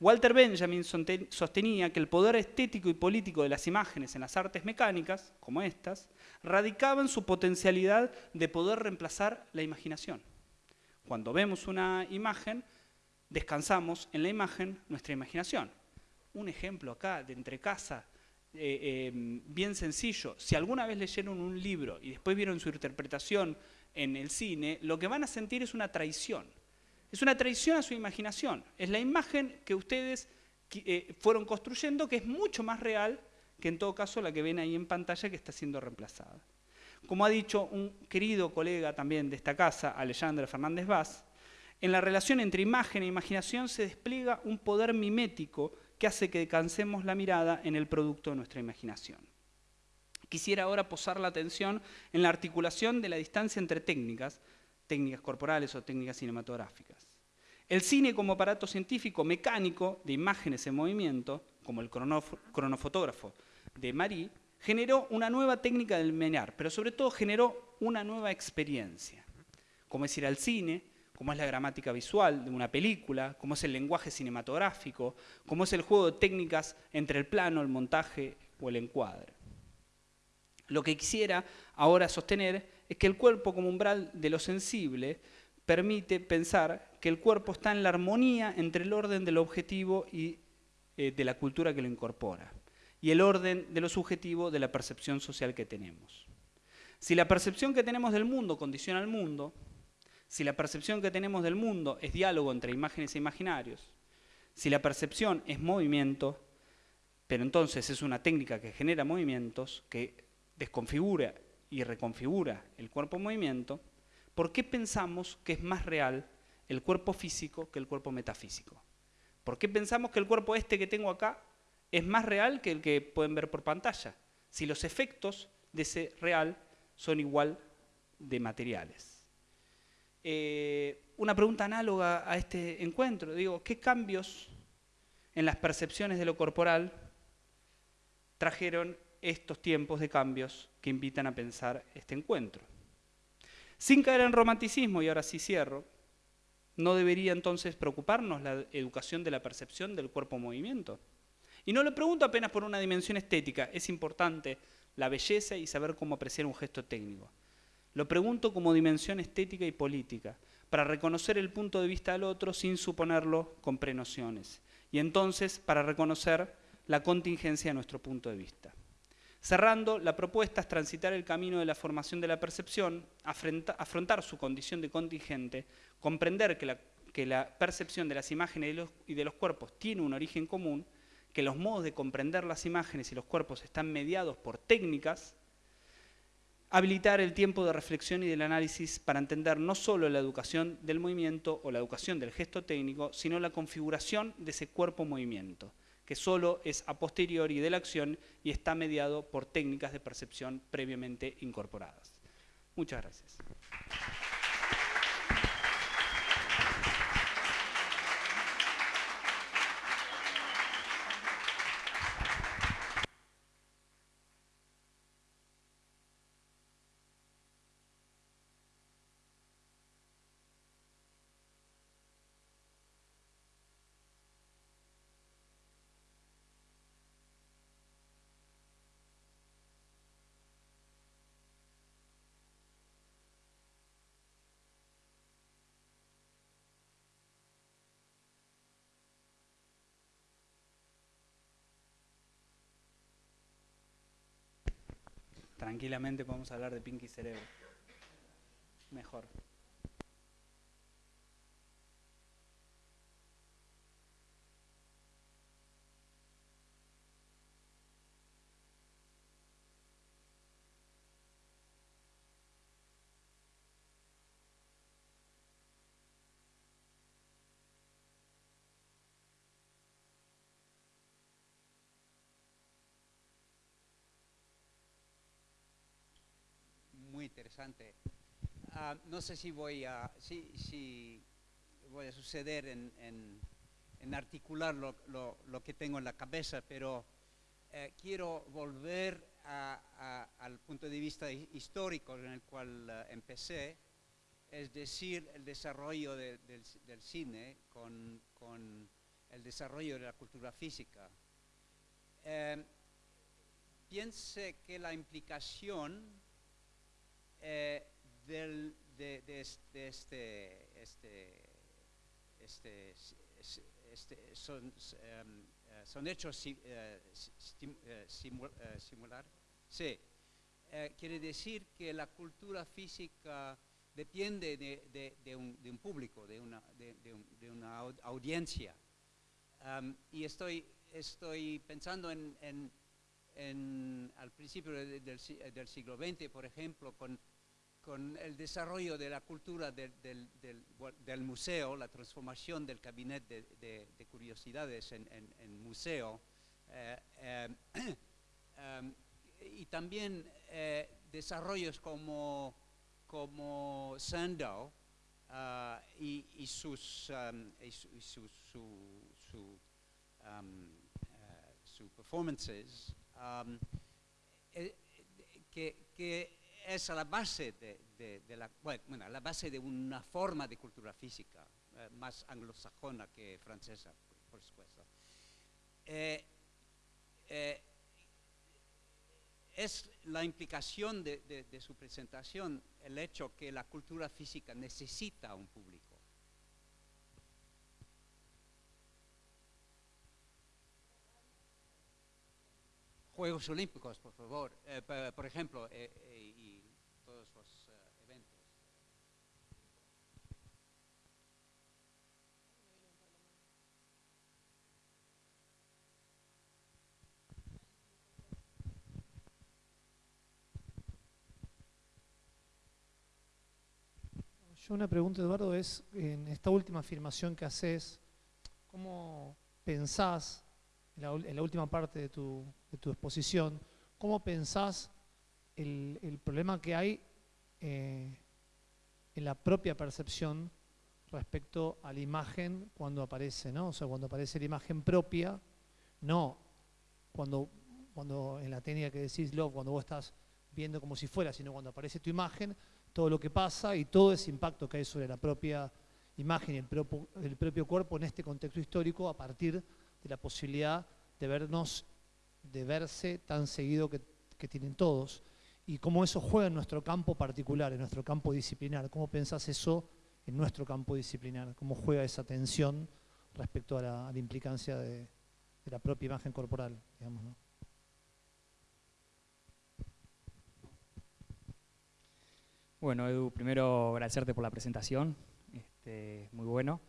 Speaker 2: Walter Benjamin sostenía que el poder estético y político de las imágenes en las artes mecánicas, como estas, radicaba en su potencialidad de poder reemplazar la imaginación. Cuando vemos una imagen, descansamos en la imagen nuestra imaginación. Un ejemplo acá de entre casa, eh, eh, bien sencillo. Si alguna vez leyeron un libro y después vieron su interpretación en el cine, lo que van a sentir es una traición es una traición a su imaginación. Es la imagen que ustedes eh, fueron construyendo que es mucho más real que en todo caso la que ven ahí en pantalla que está siendo reemplazada. Como ha dicho un querido colega también de esta casa, Alejandro Fernández Vaz, en la relación entre imagen e imaginación se despliega un poder mimético que hace que descansemos la mirada en el producto de nuestra imaginación. Quisiera ahora posar la atención en la articulación de la distancia entre técnicas, técnicas corporales o técnicas cinematográficas. El cine como aparato científico mecánico de imágenes en movimiento, como el cronofotógrafo de Marie, generó una nueva técnica del menear, pero sobre todo generó una nueva experiencia, como es ir al cine, como es la gramática visual de una película, como es el lenguaje cinematográfico, como es el juego de técnicas entre el plano, el montaje o el encuadre. Lo que quisiera ahora sostener es que el cuerpo como umbral de lo sensible permite pensar que el cuerpo está en la armonía entre el orden del objetivo y eh, de la cultura que lo incorpora y el orden de lo subjetivo de la percepción social que tenemos. Si la percepción que tenemos del mundo condiciona al mundo, si la percepción que tenemos del mundo es diálogo entre imágenes e imaginarios, si la percepción es movimiento, pero entonces es una técnica que genera movimientos, que desconfigura y reconfigura el cuerpo en movimiento, ¿por qué pensamos que es más real el cuerpo físico que el cuerpo metafísico? ¿Por qué pensamos que el cuerpo este que tengo acá es más real que el que pueden ver por pantalla, si los efectos de ese real son igual de materiales. Eh, una pregunta análoga a este encuentro, digo, ¿qué cambios en las percepciones de lo corporal trajeron estos tiempos de cambios que invitan a pensar este encuentro? Sin caer en romanticismo, y ahora sí cierro, ¿no debería entonces preocuparnos la educación de la percepción del cuerpo-movimiento? Y no lo pregunto apenas por una dimensión estética, es importante la belleza y saber cómo apreciar un gesto técnico. Lo pregunto como dimensión estética y política, para reconocer el punto de vista del otro sin suponerlo con prenociones. Y entonces para reconocer la contingencia de nuestro punto de vista. Cerrando, la propuesta es transitar el camino de la formación de la percepción, afrontar su condición de contingente, comprender que la, que la percepción de las imágenes y de los cuerpos tiene un origen común que los modos de comprender las imágenes y los cuerpos están mediados por técnicas, habilitar el tiempo de reflexión y del análisis para entender no solo la educación del movimiento o la educación del gesto técnico, sino la configuración de ese cuerpo-movimiento, que solo es a posteriori de la acción y está mediado por técnicas de percepción previamente incorporadas. Muchas gracias. Tranquilamente podemos hablar de Pinky Cerebro. Mejor.
Speaker 3: Ah, no sé si voy a, si, voy a suceder en, articular lo, que tengo en la cabeza, pero eh, quiero volver al punto de vista histórico en el cual eh, empecé, es decir, el desarrollo del, cine con, el desarrollo de la cultura física. Eh, piense que la implicación eh, de, este, este, este, este son, em, eh, son, hechos eh, simular. Sí. quiere decir que la cultura física depende de, un, público, de una, una audiencia. Em, y estoy, estoy pensando en al principio del, siglo XX, por ejemplo, con, el desarrollo de la cultura del, museo, la transformación del gabinete de, curiosidades en, museo, eh, eh, em, y también eh, desarrollos como, como Sandow ah, y, sus, um, su, su, um, uh, performances, eh, que, es la base de, la, bueno, la base de una forma de cultura física eh, más anglosajona que francesa, por, supuesto es la implicación de, su presentación el hecho que la cultura física necesita un público. Juegos Olímpicos, por favor. Eh, por ejemplo, eh, eh, y todos los
Speaker 4: Yo una pregunta, Eduardo, es en esta última afirmación que haces, ¿cómo pensás, en la, última parte de tu, exposición, cómo pensás el, problema que hay eh, en la propia percepción respecto a la imagen cuando aparece, ¿no? O sea, cuando aparece la imagen propia, no cuando, cuando en la técnica que decís, Love, cuando vos estás viendo como si fuera, sino cuando aparece tu imagen, todo lo que pasa y todo ese impacto que hay sobre la propia imagen y el propio, cuerpo en este contexto histórico a partir de la posibilidad de vernos, de verse tan seguido que, tienen todos y cómo eso juega en nuestro campo particular, en nuestro campo disciplinar. ¿Cómo pensás eso en nuestro campo disciplinar? ¿Cómo juega esa tensión respecto a la, implicancia de, la propia imagen corporal?
Speaker 5: Bueno, Edu, primero agradecerte por la presentación, este, muy bueno.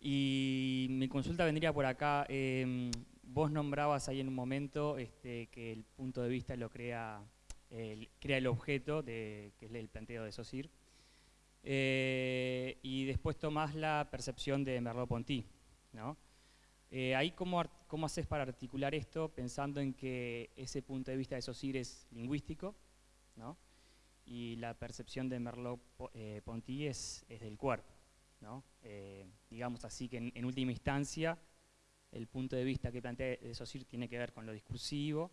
Speaker 5: Y mi consulta vendría por acá. Em, vos nombrabas ahí en un momento este, que el punto de vista lo crea el, crea el objeto, de, que es el planteo de Saussure. Eh, y después tomás la percepción de Merleau-Ponty. ¿no? Eh, ahí cómo, cómo haces para articular esto pensando en que ese punto de vista de Saussure es lingüístico, ¿no? Y la percepción de Merleau-Ponty eh, es, del cuerpo. Eh, digamos así que en, última instancia el punto de vista que plantea de Saussure tiene que ver con lo discursivo,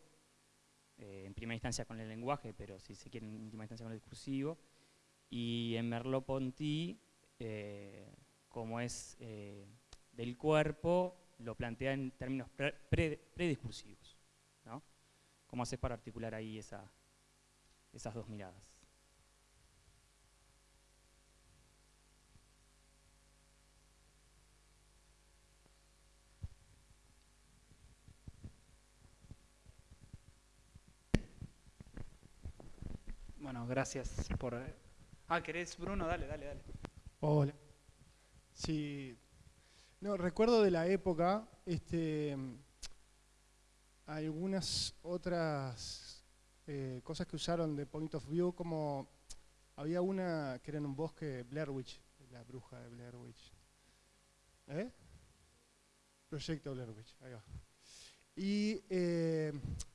Speaker 5: eh, en primera instancia con el lenguaje, pero si se quiere en última instancia con lo discursivo, y en Merleau-Ponty, como es del cuerpo, lo plantea en términos prediscursivos. ¿Cómo haces para articular ahí esas dos miradas?
Speaker 2: Gracias por... Ah, ¿querés, Bruno? Dale, dale, dale.
Speaker 6: Hola. Sí. No, recuerdo de la época, este, algunas otras eh, cosas que usaron de Point of View, como había una que era en un bosque, Blair Witch, la bruja de Blair Witch. ¿Eh? Proyecto Blair Witch, ahí va. Y eh,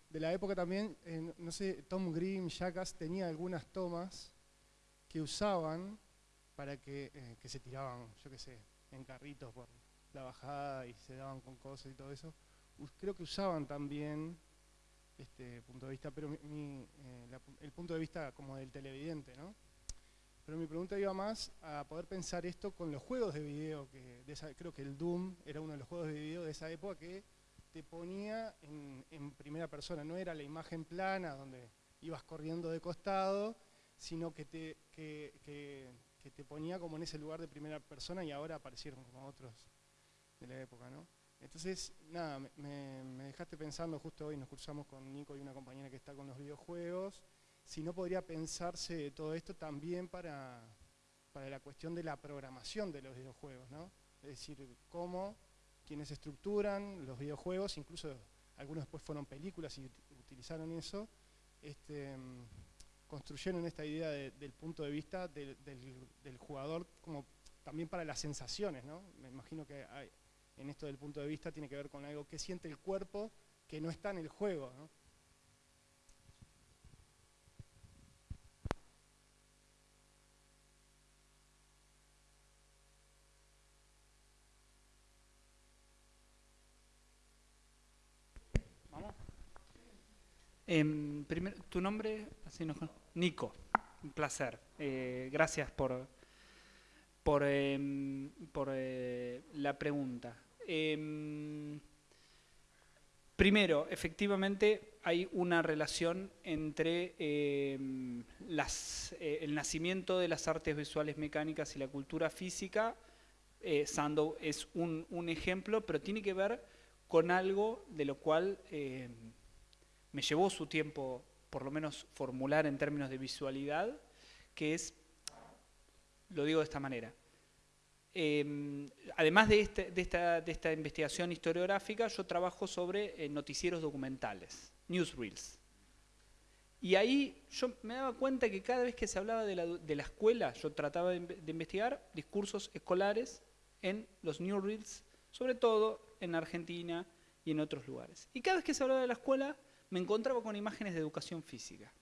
Speaker 6: de la época también, no sé, Tom Green, Jackass, tenía algunas tomas que usaban para que, eh, que se tiraban, yo qué sé, en carritos por la bajada y se daban con cosas y todo eso. Creo que usaban también este punto de vista, pero mi, eh, el punto de vista como del televidente, ¿no? Pero mi pregunta iba más a poder pensar esto con los juegos de video, que creo que el Doom era uno de los juegos de video de esa época que te ponía en, primera persona, no era la imagen plana donde ibas corriendo de costado, sino que te, que, te ponía como en ese lugar de primera persona y ahora aparecieron como otros de la época, ¿no? Entonces, nada, me, dejaste pensando, justo hoy nos cursamos con Nico y una compañera que está con los videojuegos, si no podría pensarse todo esto también para, para la cuestión de la programación de los videojuegos, ¿no? Es decir, cómo quienes estructuran los videojuegos, incluso algunos después fueron películas y utilizaron eso, este, construyeron esta idea del punto de vista del, jugador como también para las sensaciones, ¿no? Me imagino que en esto del punto de vista tiene que ver con algo que siente el cuerpo que no está en el juego, ¿no?
Speaker 2: Em, primero, ¿Tu nombre? Así no, Nico, un placer. Eh, gracias por, por, em, por eh, la pregunta. Em, primero, efectivamente hay una relación entre las, eh, el nacimiento de las artes visuales mecánicas y la cultura física. Sandow es un, ejemplo, pero tiene que ver con algo de lo cual me llevó su tiempo, por lo menos, formular en términos de visualidad, que es, lo digo de esta manera, em, además este, de, esta, investigación historiográfica, yo trabajo sobre eh, noticieros documentales, newsreels. Y ahí yo me daba cuenta que cada vez que se hablaba de la, escuela, yo trataba de, de, investigar discursos escolares en los newsreels, sobre todo en Argentina y en otros lugares. Y cada vez que se hablaba de la escuela, me encontraba con imágenes de educación física.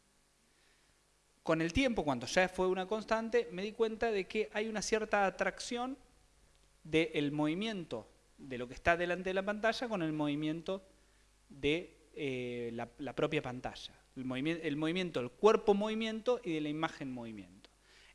Speaker 2: Con el tiempo, cuando ya fue una constante, me di cuenta de que hay una cierta atracción del movimiento de lo que está delante de la pantalla con el movimiento de eh, la, propia pantalla. El, movimiento, el movimiento, el cuerpo movimiento y de la imagen movimiento.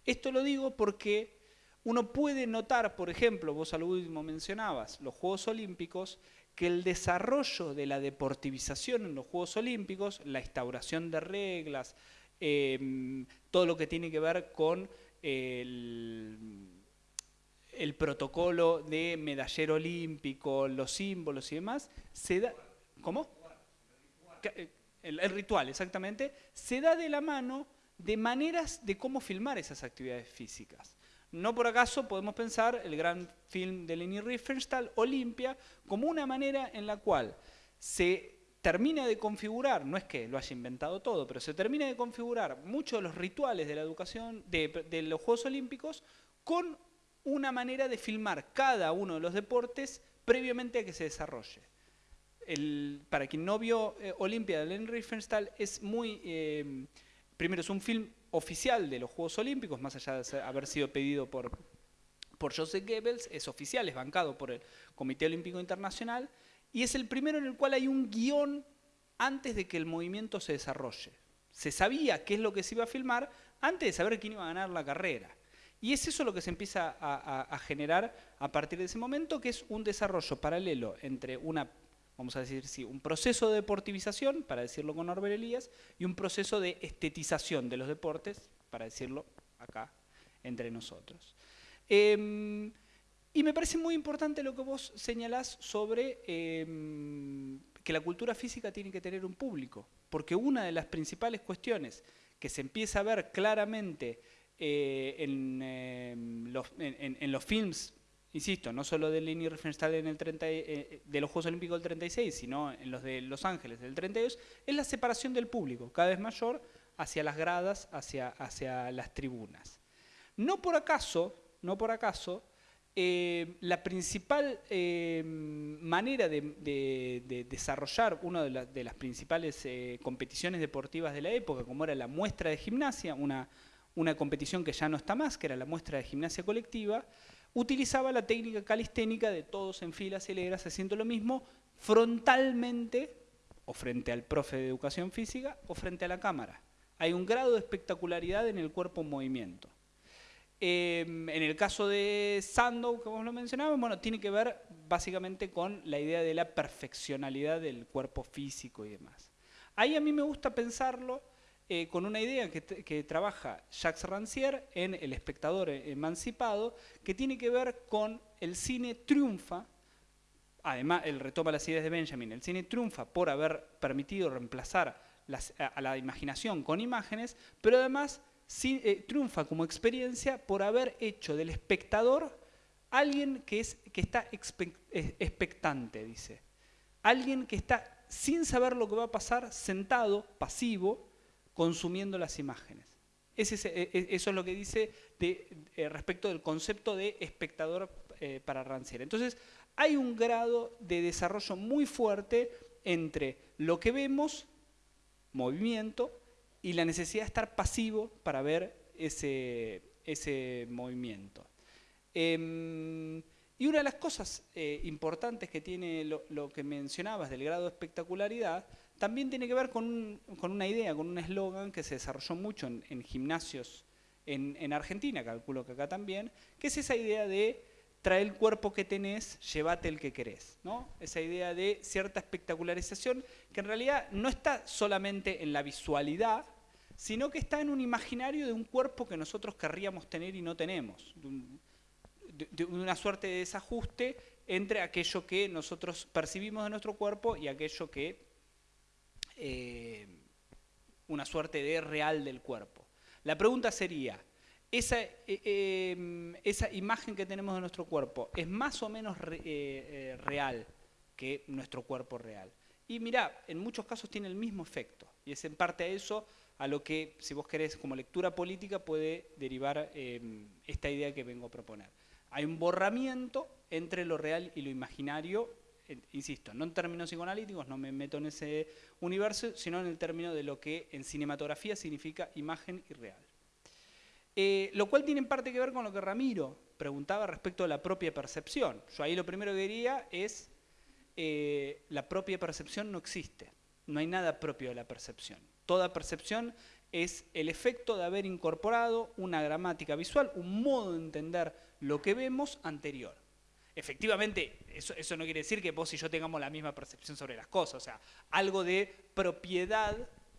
Speaker 2: Esto lo digo porque uno puede notar, por ejemplo, vos al último mencionabas los Juegos Olímpicos, que el desarrollo de la deportivización en los Juegos Olímpicos, la instauración de reglas, em, todo lo que tiene que ver con el, protocolo de medallero olímpico, los símbolos y demás, se da... ¿Cómo? el ritual, exactamente, se da de la mano de maneras de cómo filmar esas actividades físicas. No por acaso podemos pensar el gran film de Leni Riefenstahl, Olimpia, como una manera en la cual se termina de configurar, no es que lo haya inventado todo, pero se termina de configurar muchos de los rituales de la educación, de, los Juegos Olímpicos, con una manera de filmar cada uno de los deportes previamente a que se desarrolle. para quien no vio eh, Olimpia de Leni Riefenstahl, es muy... Eh, primero, es un film oficial de los Juegos Olímpicos, más allá de haber sido pedido por, por Joseph Goebbels, es oficial, es bancado por el Comité Olímpico Internacional, y es el primero en el cual hay un guion antes de que el movimiento se desarrolle. Se sabía qué es lo que se iba a filmar antes de saber quién iba a ganar la carrera. Y es eso lo que se empieza a generar a partir de ese momento, que es un desarrollo paralelo entre una vamos a decir, sí, un proceso de deportivización, para decirlo con Norbert Elías, y un proceso de estetización de los deportes, para decirlo acá entre nosotros. Em, y me parece muy importante lo que vos señalás sobre em, que la cultura física tiene que tener un público, porque una de las principales cuestiones que se empieza a ver claramente eh, en, em, los, en, los films insisto, no solo de Leni Riefenstahl en el 30, eh, eh, de los Juegos Olímpicos del 36, sino en los de Los Ángeles del 32, es la separación del público, cada vez mayor hacia las gradas, hacia, las tribunas. No por acaso, no por acaso, eh, la principal manera de, desarrollar una de, las principales competiciones deportivas de la época, como era la muestra de gimnasia, una, una competición que ya no está más, que era la muestra de gimnasia colectiva, utilizaba la técnica calisténica de todos en filas hileras haciendo lo mismo frontalmente o frente al profe de educación física o frente a la cámara. Hay un grado de espectacularidad en el cuerpo en movimiento. Em, en el caso de Sandow, que vos lo mencionabas, bueno, tiene que ver básicamente con la idea de la perfeccionalidad del cuerpo físico y demás. Ahí a mí me gusta pensarlo eh, con una idea que, trabaja Jacques Rancière en El espectador emancipado, que tiene que ver con el cine triunfa, además él retoma las ideas de Benjamin, el cine triunfa por haber permitido reemplazar a, la imaginación con imágenes, pero además eh, triunfa como experiencia por haber hecho del espectador alguien que, es, que está expectante, dice. Alguien que está sin saber lo que va a pasar, sentado, pasivo, consumiendo las imágenes. E, e, eso es lo que dice eh, respecto del concepto de espectador eh, para Rancière. Entonces, hay un grado de desarrollo muy fuerte entre lo que vemos, movimiento, y la necesidad de estar pasivo para ver ese, ese movimiento. Em, y una de las cosas eh, importantes que tiene lo, que mencionabas del grado de espectacularidad, también tiene que ver con, una idea, con un eslogan que se desarrolló mucho en, gimnasios en, en, Argentina, calculo que acá también, que es esa idea de trae el cuerpo que tenés, llévate el que querés. ¿no? Esa idea de cierta espectacularización que en realidad no está solamente en la visualidad, sino que está en un imaginario de un cuerpo que nosotros querríamos tener y no tenemos, de, una suerte de desajuste entre aquello que nosotros percibimos de nuestro cuerpo y aquello que eh, una suerte de real del cuerpo. La pregunta sería, esa, eh, em, esa, imagen que tenemos de nuestro cuerpo es más o menos eh, real que nuestro cuerpo real. Y mira, en muchos casos tiene el mismo efecto. Y es en parte a eso a lo que, si vos querés, como lectura política puede derivar esta idea que vengo a proponer. Hay un borramiento entre lo real y lo imaginario, insisto, no en términos psicoanalíticos, no me meto en ese universo, sino en el término de lo que en cinematografía significa imagen y real. Eh, lo cual tiene en parte que ver con lo que Ramiro preguntaba respecto a la propia percepción. Yo ahí lo primero que diría es, eh, la propia percepción no existe, no hay nada propio de la percepción. Toda percepción es el efecto de haber incorporado una gramática visual, un modo de entender lo que vemos anterior. Efectivamente, eso, no quiere decir que vos y yo tengamos la misma percepción sobre las cosas, o sea, algo de propiedad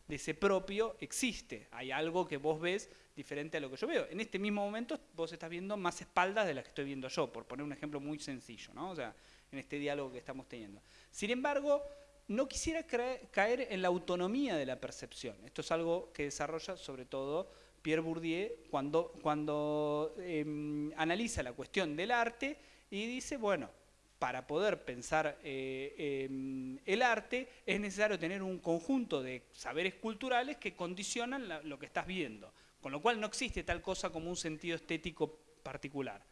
Speaker 2: de ese propio existe, hay algo que vos ves diferente a lo que yo veo. En este mismo momento vos estás viendo más espaldas de las que estoy viendo yo, por poner un ejemplo muy sencillo, ¿no? O sea, en este diálogo que estamos teniendo. Sin embargo, no quisiera caer en la autonomía de la percepción. Esto es algo que desarrolla sobre todo Pierre Bourdieu cuando, cuando em, analiza la cuestión del arte y dice, bueno, para poder pensar eh, em, el arte es necesario tener un conjunto de saberes culturales que condicionan lo que estás viendo, con lo cual no existe tal cosa como un sentido estético particular.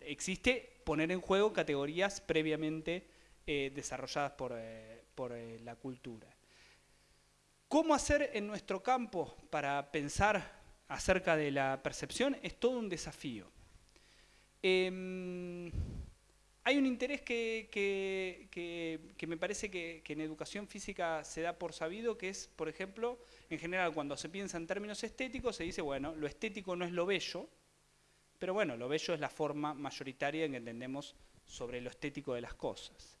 Speaker 2: Existe poner en juego categorías previamente eh, desarrolladas por, eh, eh, la cultura. ¿Cómo hacer en nuestro campo para pensar acerca de la percepción? Es todo un desafío. Em, hay un interés que, que, me parece que, en educación física se da por sabido, que es, por ejemplo, en general cuando se piensa en términos estéticos, se dice, bueno, lo estético no es lo bello, pero bueno, lo bello es la forma mayoritaria en que entendemos sobre lo estético de las cosas.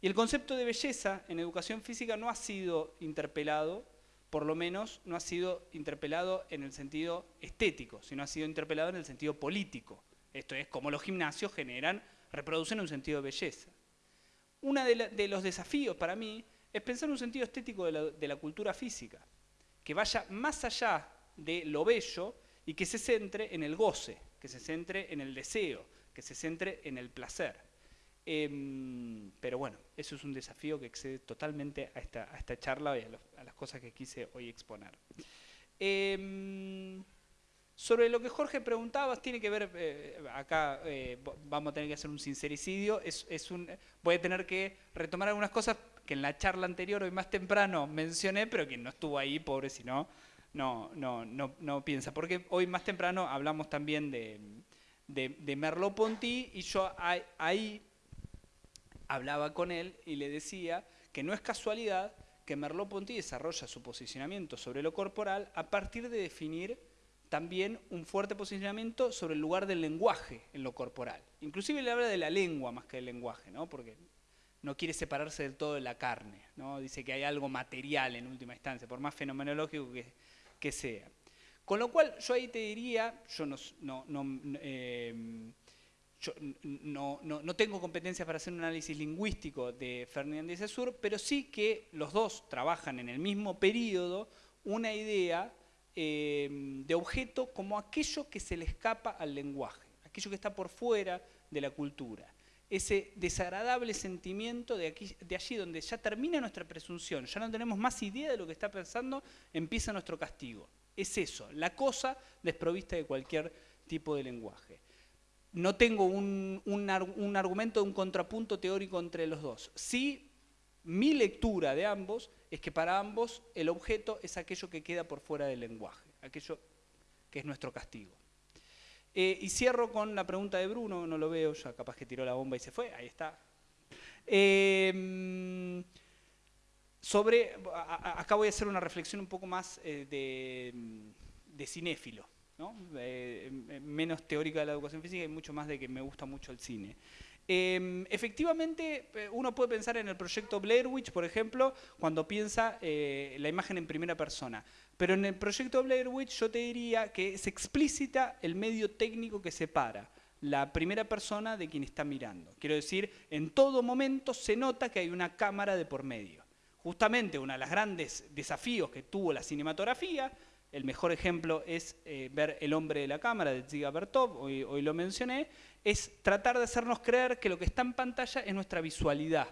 Speaker 2: Y el concepto de belleza en educación física no ha sido interpelado, por lo menos no ha sido interpelado en el sentido estético, sino ha sido interpelado en el sentido político. Esto es, cómo los gimnasios generan, reproducen un sentido de belleza. Uno de, los desafíos para mí es pensar un sentido estético de la, cultura física, que vaya más allá de lo bello y que se centre en el goce, que se centre en el deseo, que se centre en el placer. Em, pero bueno, eso es un desafío que excede totalmente a esta, a esta charla y a, las cosas que quise hoy exponer. Em, sobre lo que Jorge preguntaba, tiene que ver, eh, acá eh, vamos a tener que hacer un sincericidio, es, es, un, voy a tener que retomar algunas cosas que en la charla anterior, hoy más temprano, mencioné, pero quien no estuvo ahí, pobre, si no, no, no, no, piensa. Porque hoy más temprano hablamos también de, de, de Merleau-Ponty y yo ahí hablaba con él y le decía que no es casualidad que Merleau-Ponty desarrolla su posicionamiento sobre lo corporal a partir de definir también un fuerte posicionamiento sobre el lugar del lenguaje en lo corporal. Inclusive le habla de la lengua más que del lenguaje, ¿no? porque no quiere separarse del todo de la carne. ¿no? Dice que hay algo material en última instancia, por más fenomenológico que, sea. Con lo cual yo ahí te diría, yo no, no, eh, yo no, no, tengo competencia para hacer un análisis lingüístico de Fernández de Sur, pero sí que los dos trabajan en el mismo periodo una idea em, de objeto como aquello que se le escapa al lenguaje, aquello que está por fuera de la cultura. ese desagradable sentimiento de, aquí, de allí donde ya termina nuestra presunción, ya no tenemos más idea de lo que está pensando, empieza nuestro castigo. Es eso, la cosa desprovista de cualquier tipo de lenguaje. No tengo un, un, argumento, un contrapunto teórico entre los dos. Sí, mi lectura de ambos es que para ambos el objeto es aquello que queda por fuera del lenguaje, aquello que es nuestro castigo. Eh, y cierro con la pregunta de Bruno, no lo veo, ya capaz que tiró la bomba y se fue, ahí está. Em, sobre, acá voy a hacer una reflexión un poco más eh, de, cinéfilo, eh, menos teórica de la educación física y mucho más de que me gusta mucho el cine. Em, efectivamente, uno puede pensar en el proyecto Blair Witch, por ejemplo, cuando piensa la imagen en primera persona. Pero en el proyecto Blair Witch yo te diría que es explícita el medio técnico que separa la primera persona de quien está mirando. Quiero decir, en todo momento se nota que hay una cámara de por medio. Justamente uno de los grandes desafíos que tuvo la cinematografía, el mejor ejemplo es eh, ver El hombre de la cámara de Ziga Bertov, hoy, lo mencioné, es tratar de hacernos creer que lo que está en pantalla es nuestra visualidad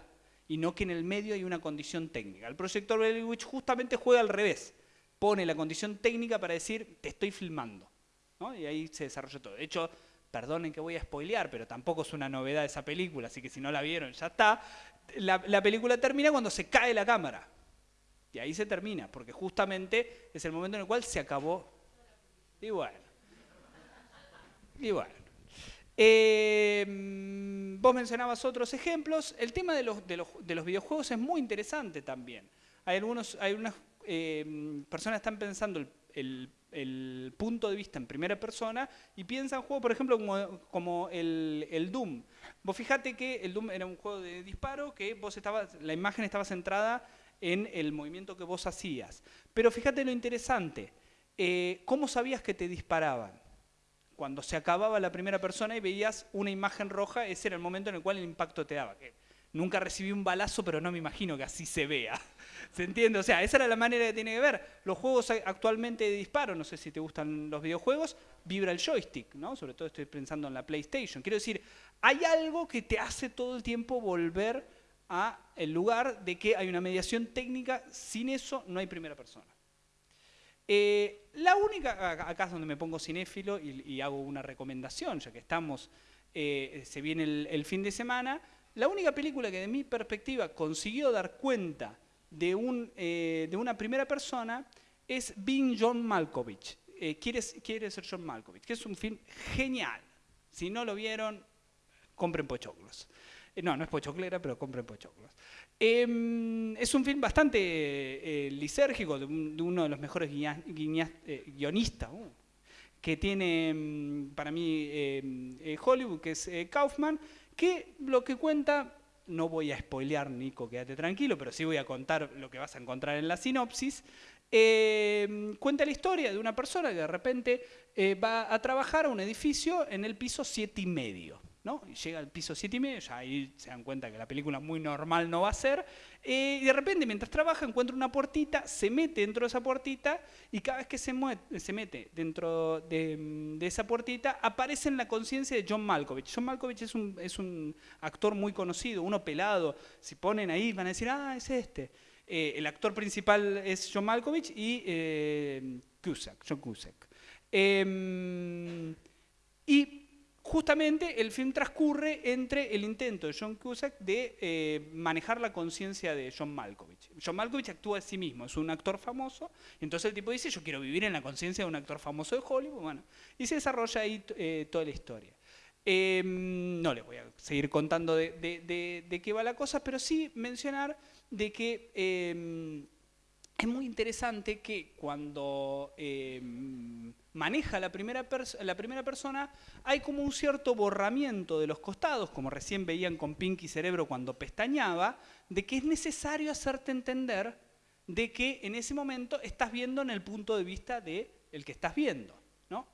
Speaker 2: y no que en el medio hay una condición técnica. El proyector Witch justamente juega al revés pone la condición técnica para decir, te estoy filmando. Y ahí se desarrolla todo. De hecho, perdonen que voy a spoilear, pero tampoco es una novedad esa película, así que si no la vieron, ya está. La, película termina cuando se cae la cámara. Y ahí se termina, porque justamente es el momento en el cual se acabó. Y bueno. Eh, vos mencionabas otros ejemplos. El tema de los, de los, videojuegos es muy interesante también. Hay, algunos, hay unas eh, personas están pensando el, punto de vista en primera persona y piensan juegos, por ejemplo, como, el, Doom. Vos fijate que el Doom era un juego de disparo que vos estabas, la imagen estaba centrada en el movimiento que vos hacías. Pero fíjate lo interesante, eh, ¿cómo sabías que te disparaban? Cuando se acababa la primera persona y veías una imagen roja, ese era el momento en el cual el impacto te daba. Nunca recibí un balazo, pero no me imagino que así se vea. ¿Se entiende? O sea, esa era la manera que tiene que ver. Los juegos actualmente de disparo, no sé si te gustan los videojuegos, vibra el joystick, ¿no? Sobre todo estoy pensando en la PlayStation. Quiero decir, hay algo que te hace todo el tiempo volver a el lugar de que hay una mediación técnica, sin eso no hay primera persona. Eh, la única, acá es donde me pongo cinéfilo y, hago una recomendación, ya que estamos, eh, se viene el fin de semana, la única película que de mi perspectiva consiguió dar cuenta de, un, eh, de una primera persona es Being John Malkovich. Eh, quiere, ser John Malkovich, que es un film genial. Si no lo vieron, compren pochoclos. Eh, no, no es pochoclera, pero compren pochoclos. Em, es un film bastante lisérgico de, uno de los mejores guionistas uh, que tiene em, para mí em, Hollywood, que es Kaufman, que lo que cuenta, no voy a spoilear, Nico, quédate tranquilo, pero sí voy a contar lo que vas a encontrar en la sinopsis, eh, cuenta la historia de una persona que de repente eh, va a trabajar a un edificio en el piso siete y medio. ¿No? Y llega al piso 7 y medio, ya ahí se dan cuenta que la película muy normal no va a ser, eh, y de repente mientras trabaja encuentra una puertita, se mete dentro de esa puertita, y cada vez que se, se mete dentro de, esa puertita, aparece en la conciencia de John Malkovich. John Malkovich es un, es un actor muy conocido, uno pelado, si ponen ahí van a decir, ah, es este. Eh, el actor principal es John Malkovich y eh, Cusack, John Cusack. Em, y justamente el film transcurre entre el intento de John Cusack de eh, manejar la conciencia de John Malkovich. John Malkovich actúa a sí mismo, es un actor famoso, entonces el tipo dice, yo quiero vivir en la conciencia de un actor famoso de Hollywood, bueno, y se desarrolla ahí eh, toda la historia. Em, no les voy a seguir contando de, qué va la cosa, pero sí mencionar de que em, es muy interesante que cuando em, maneja la primera, la primera persona, hay como un cierto borramiento de los costados, como recién veían con Pinky Cerebro cuando pestañaba, de que es necesario hacerte entender de que en ese momento estás viendo en el punto de vista del el que estás viendo. ¿no?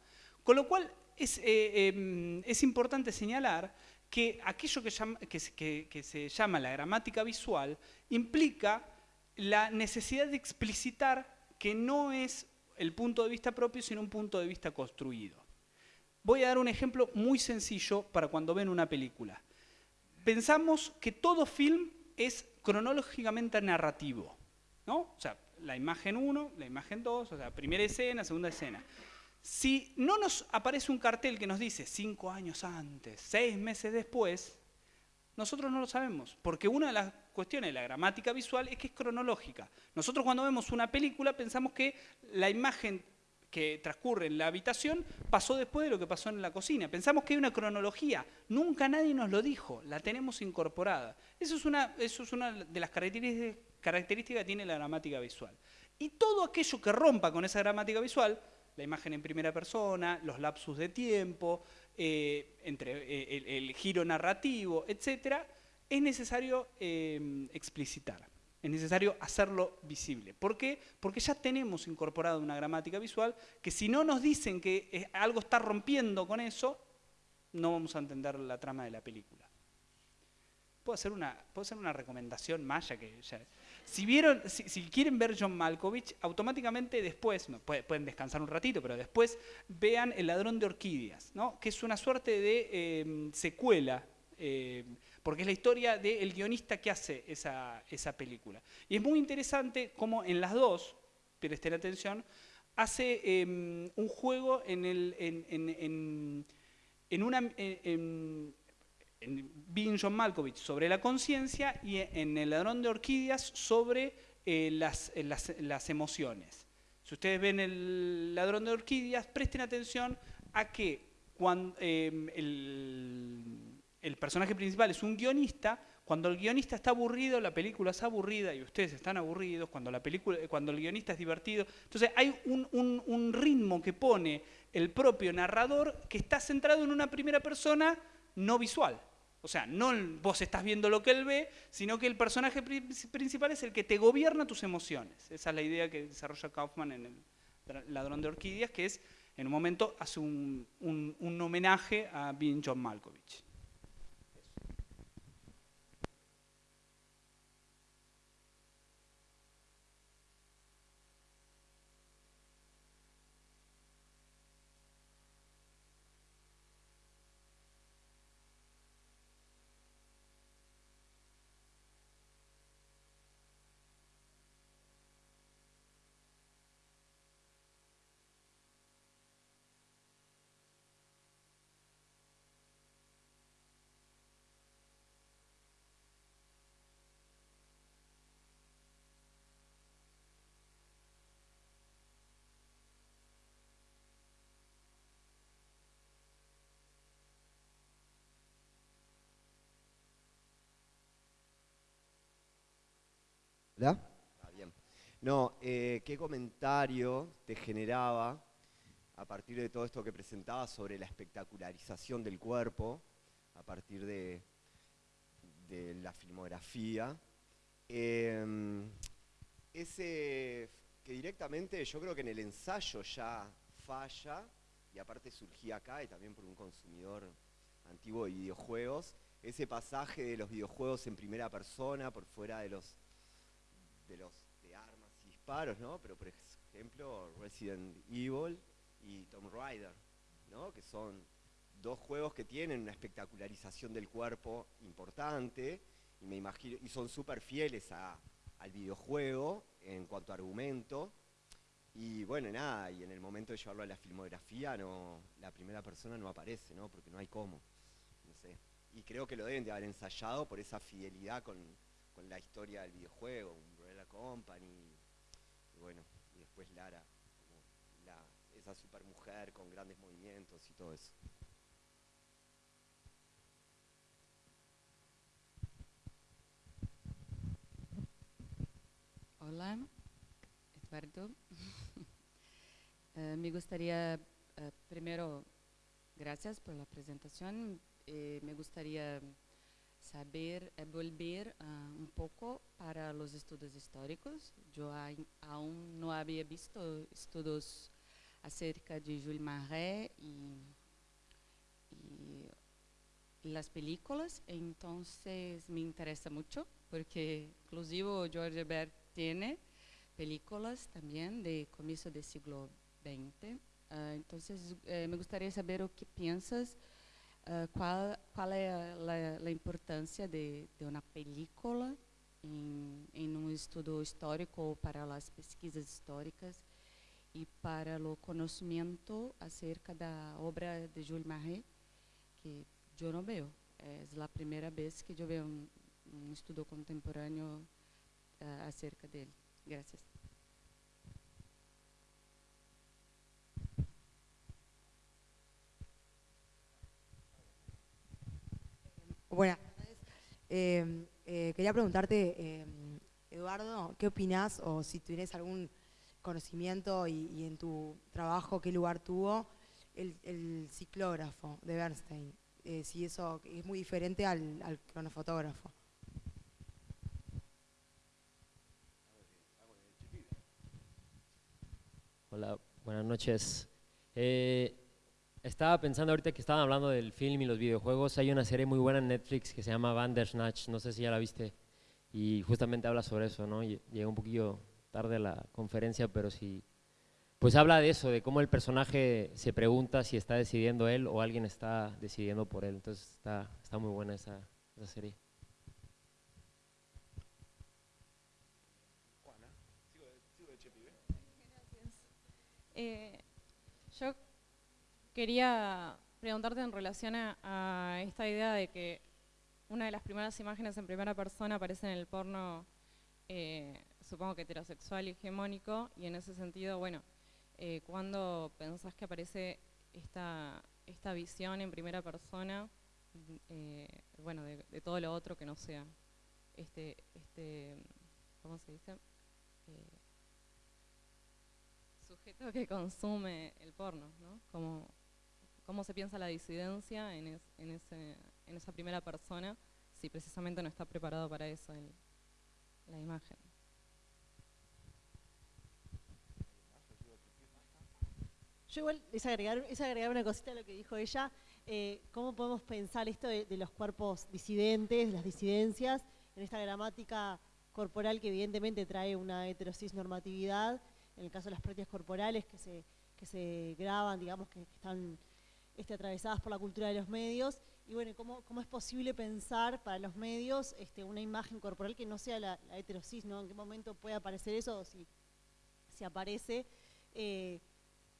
Speaker 2: Con lo cual es, eh, em, es importante señalar que aquello que, que se llama la gramática visual implica la necesidad de explicitar que no es el punto de vista propio, sino un punto de vista construido. Voy a dar un ejemplo muy sencillo para cuando ven una película. pensamos que todo film es cronológicamente narrativo, ¿no? O sea, la imagen 1, la imagen 2, o sea, primera escena, segunda escena. Si no nos aparece un cartel que nos dice cinco años antes, seis meses después, nosotros no lo sabemos, porque una de las cuestiones de la gramática visual es que es cronológica. Nosotros cuando vemos una película pensamos que la imagen que transcurre en la habitación pasó después de lo que pasó en la cocina. Pensamos que hay una cronología, nunca nadie nos lo dijo, la tenemos incorporada. Eso es una, de las características, características que tiene la gramática visual. Y todo aquello que rompa con esa gramática visual, la imagen en primera persona, los lapsus de tiempo, eh, entre eh, el, giro narrativo, etc., es necesario eh, explicitar, es necesario hacerlo visible. ¿Por qué? Porque ya tenemos incorporado una gramática visual que si no nos dicen que algo está rompiendo con eso, no vamos a entender la trama de la película. Puedo hacer una, puedo hacer una recomendación maya que si, quieren ver John Malkovich, automáticamente después, pueden descansar un ratito, pero después vean El ladrón de orquídeas, ¿no? que es una suerte de em, secuela, em, porque es la historia del guionista que hace esa, película. Y es muy interesante cómo en las dos, presten atención, hace em, un juego en, el, en una en Being John Malkovich sobre la conciencia y en El ladrón de orquídeas sobre eh, las, eh, las, las, emociones. Si ustedes ven El ladrón de orquídeas, presten atención a que cuando, em, el, el personaje principal es un guionista, cuando el guionista está aburrido, la película es aburrida y ustedes están aburridos, cuando, la película, cuando el guionista es divertido. Entonces hay un, un, un ritmo que pone el propio narrador que está centrado en una primera persona no visual. O sea, no vos estás viendo lo que él ve, sino que el personaje principal es el que te gobierna tus emociones. Esa es la idea que desarrolla Kaufman en El ladrón de orquídeas, que es, en un momento, hace un, un homenaje a Being John Malkovich.
Speaker 7: ¿Verdad? bien. No, eh, ¿qué comentario te generaba a partir de todo esto que presentabas sobre la espectacularización del cuerpo, a partir de, la filmografía? Em, ese que directamente yo creo que en el ensayo ya falla, y aparte surgía acá y también por un consumidor antiguo de videojuegos, ese pasaje de los videojuegos en primera persona, por fuera de los de los de armas y disparos, ¿no? Pero por ejemplo Resident Evil y Tomb Raider, ¿no? Que son dos juegos que tienen una espectacularización del cuerpo importante y me imagino y son súper fieles al videojuego en cuanto a argumento. Y bueno, nada, y en el momento de llevarlo a la filmografía, no, la primera persona no aparece, ¿no? Porque no hay cómo. No sé. Y creo que lo deben de haber ensayado por esa fidelidad con, con la historia del videojuego, Company, y bueno, y después Lara, como la, esa supermujer con grandes movimientos y todo eso.
Speaker 8: Hola, Eduardo. uh, me gustaría, uh, primero, gracias por la presentación. Eh, me gustaría saber é volver uh, um pouco para os estudos históricos. Eu aún não havia visto estudos acerca de Jules Marais e, e as películas, então me interessa muito, porque inclusive o George Bert tem películas também de começo do século XX. Uh, então, eh, me gostaria de saber o que pensas uh, qual, qual é a, a importância de, de uma película em, em um estudo histórico para as pesquisas históricas e para o conhecimento acerca da obra de Jules Marais, que eu não vejo. É a primeira vez que eu vejo um, um estudo contemporâneo uh, acerca dele. Gracias.
Speaker 9: Buenas tardes. Eh, eh, quería preguntarte, eh, Eduardo, ¿qué opinas o si tienes algún conocimiento y, en tu trabajo qué lugar tuvo el, ciclógrafo de Bernstein? si eso es muy diferente al, al cronofotógrafo.
Speaker 10: Hola, buenas noches. Estaba pensando ahorita que estaban hablando del film y los videojuegos, hay una serie muy buena en Netflix que se llama Bandersnatch, no sé si ya la viste, y justamente habla sobre eso, ¿no? Llegué un poquillo tarde a la conferencia, pero sí, pues habla de eso, de cómo el personaje se pregunta si está decidiendo él o alguien está decidiendo por él, entonces está, está muy buena esa, esa serie.
Speaker 1: Eh, Quería preguntarte en relación a, esta idea de que una de las primeras imágenes en primera persona aparece en el porno, eh, supongo que heterosexual y hegemónico, y en ese sentido, bueno, eh, ¿cuándo pensás que aparece esta, esta visión en primera persona, eh, bueno, de, de, todo lo otro que no sea este, este ¿cómo se dice? sujeto que consume el porno, ¿no? Como cómo se piensa la disidencia en, esa primera persona si precisamente no está preparado para eso la imagen.
Speaker 11: Yo igual es agregar, agregar una cosita a lo que dijo ella, eh, cómo podemos pensar esto de, los cuerpos disidentes, las disidencias, en esta gramática corporal que evidentemente trae una heterosis normatividad, en el caso de las prácticas corporales que se, que se graban, digamos, que están este, atravesadas por la cultura de los medios. Y bueno, ¿cómo, cómo es posible pensar para los medios este, una imagen corporal que no sea la, heterosis, ¿no? ¿En qué momento puede aparecer eso si, si aparece? Eh,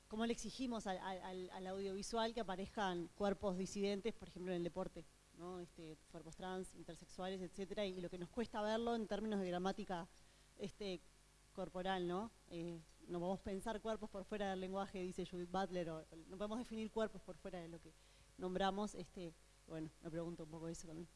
Speaker 11: ¿Cómo le exigimos al, audiovisual que aparezcan cuerpos disidentes, por ejemplo, en el deporte? ¿no? Este, cuerpos trans, intersexuales, etcétera, y, lo que nos cuesta verlo en términos de gramática este, corporal, ¿no? Eh, no podemos pensar cuerpos por fuera del lenguaje, dice Judith Butler, no podemos definir cuerpos por fuera de lo que nombramos. Este, bueno, me pregunto un poco eso también.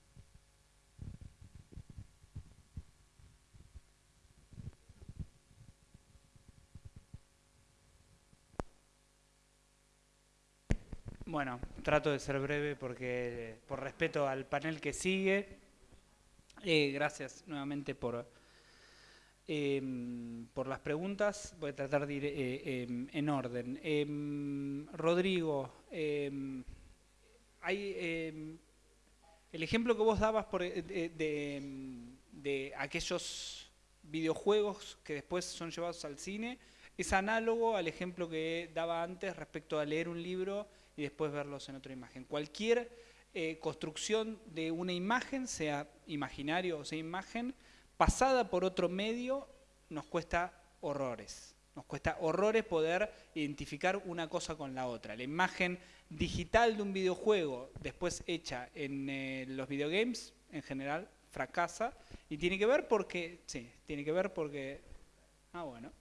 Speaker 2: Bueno, trato de ser breve porque por respeto al panel que sigue, eh, gracias nuevamente por, Em, por las preguntas, voy a tratar de ir eh, em, en orden. Em, Rodrigo, el ejemplo que vos dabas eh, de, aquellos videojuegos que después son llevados al cine, es análogo al ejemplo que daba antes respecto a leer un libro y después verlos en otra imagen. Cualquier eh, construcción de una imagen, sea imaginario o sea imagen, pasada por otro medio nos cuesta horrores. Nos cuesta horrores poder identificar una cosa con la otra. La imagen digital de un videojuego después hecha en eh, los videogames en general fracasa y tiene que ver porque, sí, tiene que ver porque, ah bueno.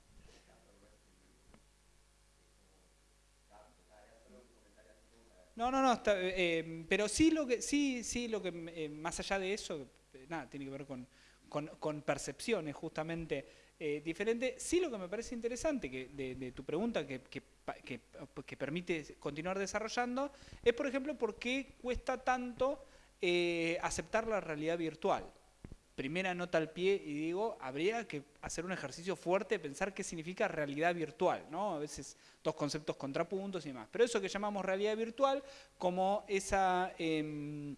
Speaker 2: No, no, no, eh, eh, pero sí lo que, sí, sí lo que, más allá de eso, nada, tiene que ver con, con, percepciones justamente eh, diferentes. Sí lo que me parece interesante que, de, tu pregunta que, permite continuar desarrollando es, por ejemplo, por qué cuesta tanto eh, aceptar la realidad virtual. Primera nota al pie y digo, habría que hacer un ejercicio fuerte de pensar qué significa realidad virtual, ¿no? A veces dos conceptos contrapuntos y demás. Pero eso que llamamos realidad virtual, como esa... Em,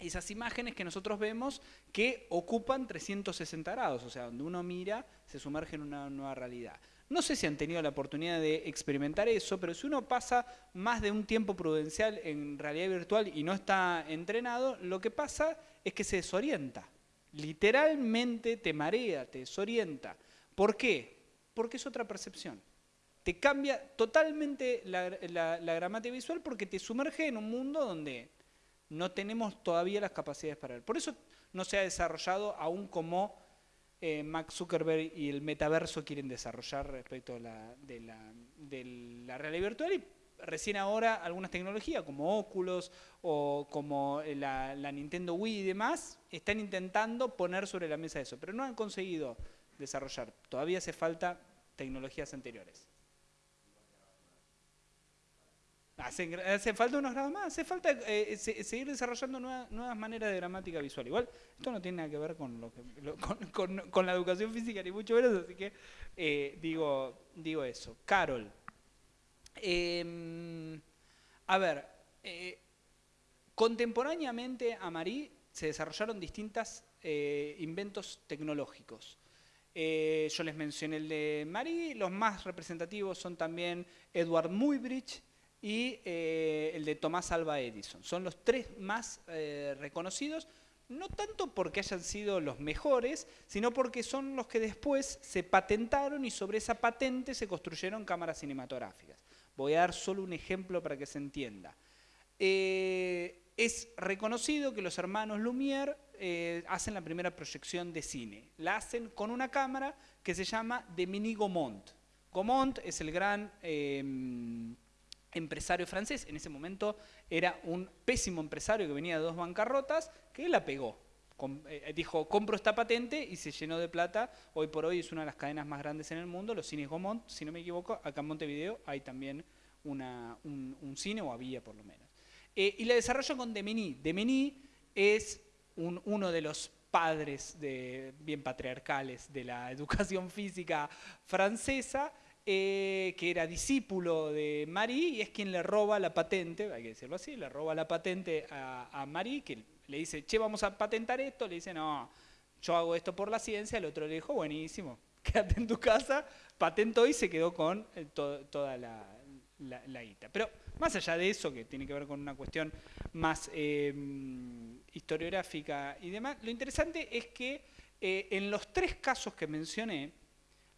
Speaker 2: esas imágenes que nosotros vemos que ocupan 360 grados, o sea, donde uno mira, se sumerge en una nueva realidad. No sé si han tenido la oportunidad de experimentar eso, pero si uno pasa más de un tiempo prudencial en realidad virtual y no está entrenado, lo que pasa es que se desorienta. Literalmente te marea, te desorienta. ¿Por qué? Porque es otra percepción. Te cambia totalmente la, gramática visual porque te sumerge en un mundo donde no tenemos todavía las capacidades para ver. Por eso no se ha desarrollado aún como eh, Max Zuckerberg y el metaverso quieren desarrollar respecto la, de, la, de la realidad virtual y recién ahora algunas tecnologías como Oculus o como la, Nintendo Wii y demás están intentando poner sobre la mesa eso, pero no han conseguido desarrollar. Todavía hace falta tecnologías anteriores. Hace, falta unos grados más, hace falta eh, seguir desarrollando nuevas maneras de gramática visual. Igual, esto no tiene nada que ver con, la educación física ni mucho menos, así que eh, digo, digo eso. Carol, Em, a ver, eh, contemporáneamente a Marie se desarrollaron distintos inventos tecnológicos. Yo les mencioné el de Marie, los más representativos son también Edward Muybridge y el de Tomás Alva Edison. Son los tres más reconocidos, no tanto porque hayan sido los mejores, sino porque son los que después se patentaron y sobre esa patente se construyeron cámaras cinematográficas. Voy a dar solo un ejemplo para que se entienda. Eh, es reconocido que los hermanos Lumière eh, hacen la primera proyección de cine. La hacen con una cámara que se llama de Mini Gaumont. Gaumont es el gran empresario francés. En ese momento era un pésimo empresario que venía de dos bancarrotas que la pegó. Eh, dijo, compro esta patente y se llenó de plata. Hoy por hoy es una de las cadenas más grandes en el mundo, los cines Gaumont, si no me equivoco, acá en Montevideo hay también un, cine, o había por lo menos. Eh, y la desarrollo con Demeny. Demeny es uno de los padres de, bien patriarcales de la educación física francesa, eh, que era discípulo de Marie y es quien le roba la patente, hay que decirlo así, le roba la patente a, a Marie, que le dice, che, vamos a patentar esto, le dice, no, yo hago esto por la ciencia, el otro le dijo, buenísimo, quédate en tu casa, patentó y se quedó con eh, toda la, la, guita. Pero más allá de eso, que tiene que ver con una cuestión más em, historiográfica y demás, lo interesante es que eh, en los tres casos que mencioné,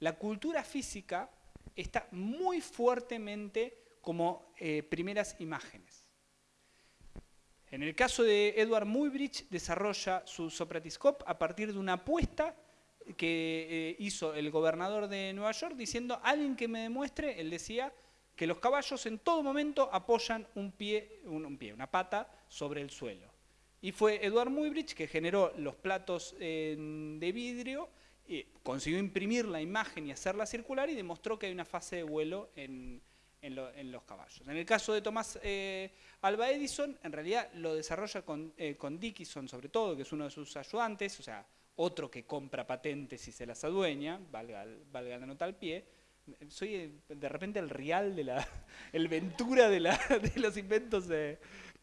Speaker 2: la cultura física está muy fuertemente como eh, primeras imágenes. En el caso de Edward Muybridge, desarrolla su Sopratiscope a partir de una apuesta que eh, hizo el gobernador de Nueva York diciendo, alguien que me demuestre, él decía, que los caballos en todo momento apoyan un pie, un, pie una pata sobre el suelo. Y fue Edward Muybridge que generó los platos de vidrio, consiguió imprimir la imagen y hacerla circular y demostró que hay una fase de vuelo en, en, los caballos. En el caso de Tomás eh, Alba Edison, en realidad lo desarrolla con, eh, con, Dickinson sobre todo, que es uno de sus ayudantes, o sea, otro que compra patentes y se las adueña, valga, la nota al pie. Soy eh, de repente el real de la, el Ventura de, la, de los inventos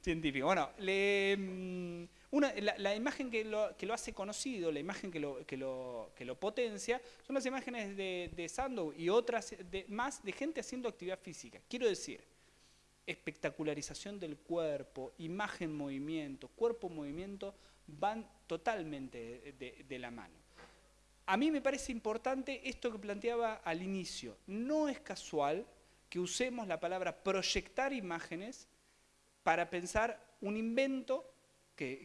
Speaker 2: científicos. Bueno, le... Mm, la, imagen que lo, hace conocido, la imagen que lo, potencia, son las imágenes de, Sandow y otras de, más de gente haciendo actividad física. Quiero decir, espectacularización del cuerpo, imagen-movimiento, cuerpo-movimiento, van totalmente de la mano. A mí me parece importante esto que planteaba al inicio. No es casual que usemos la palabra proyectar imágenes para pensar un invento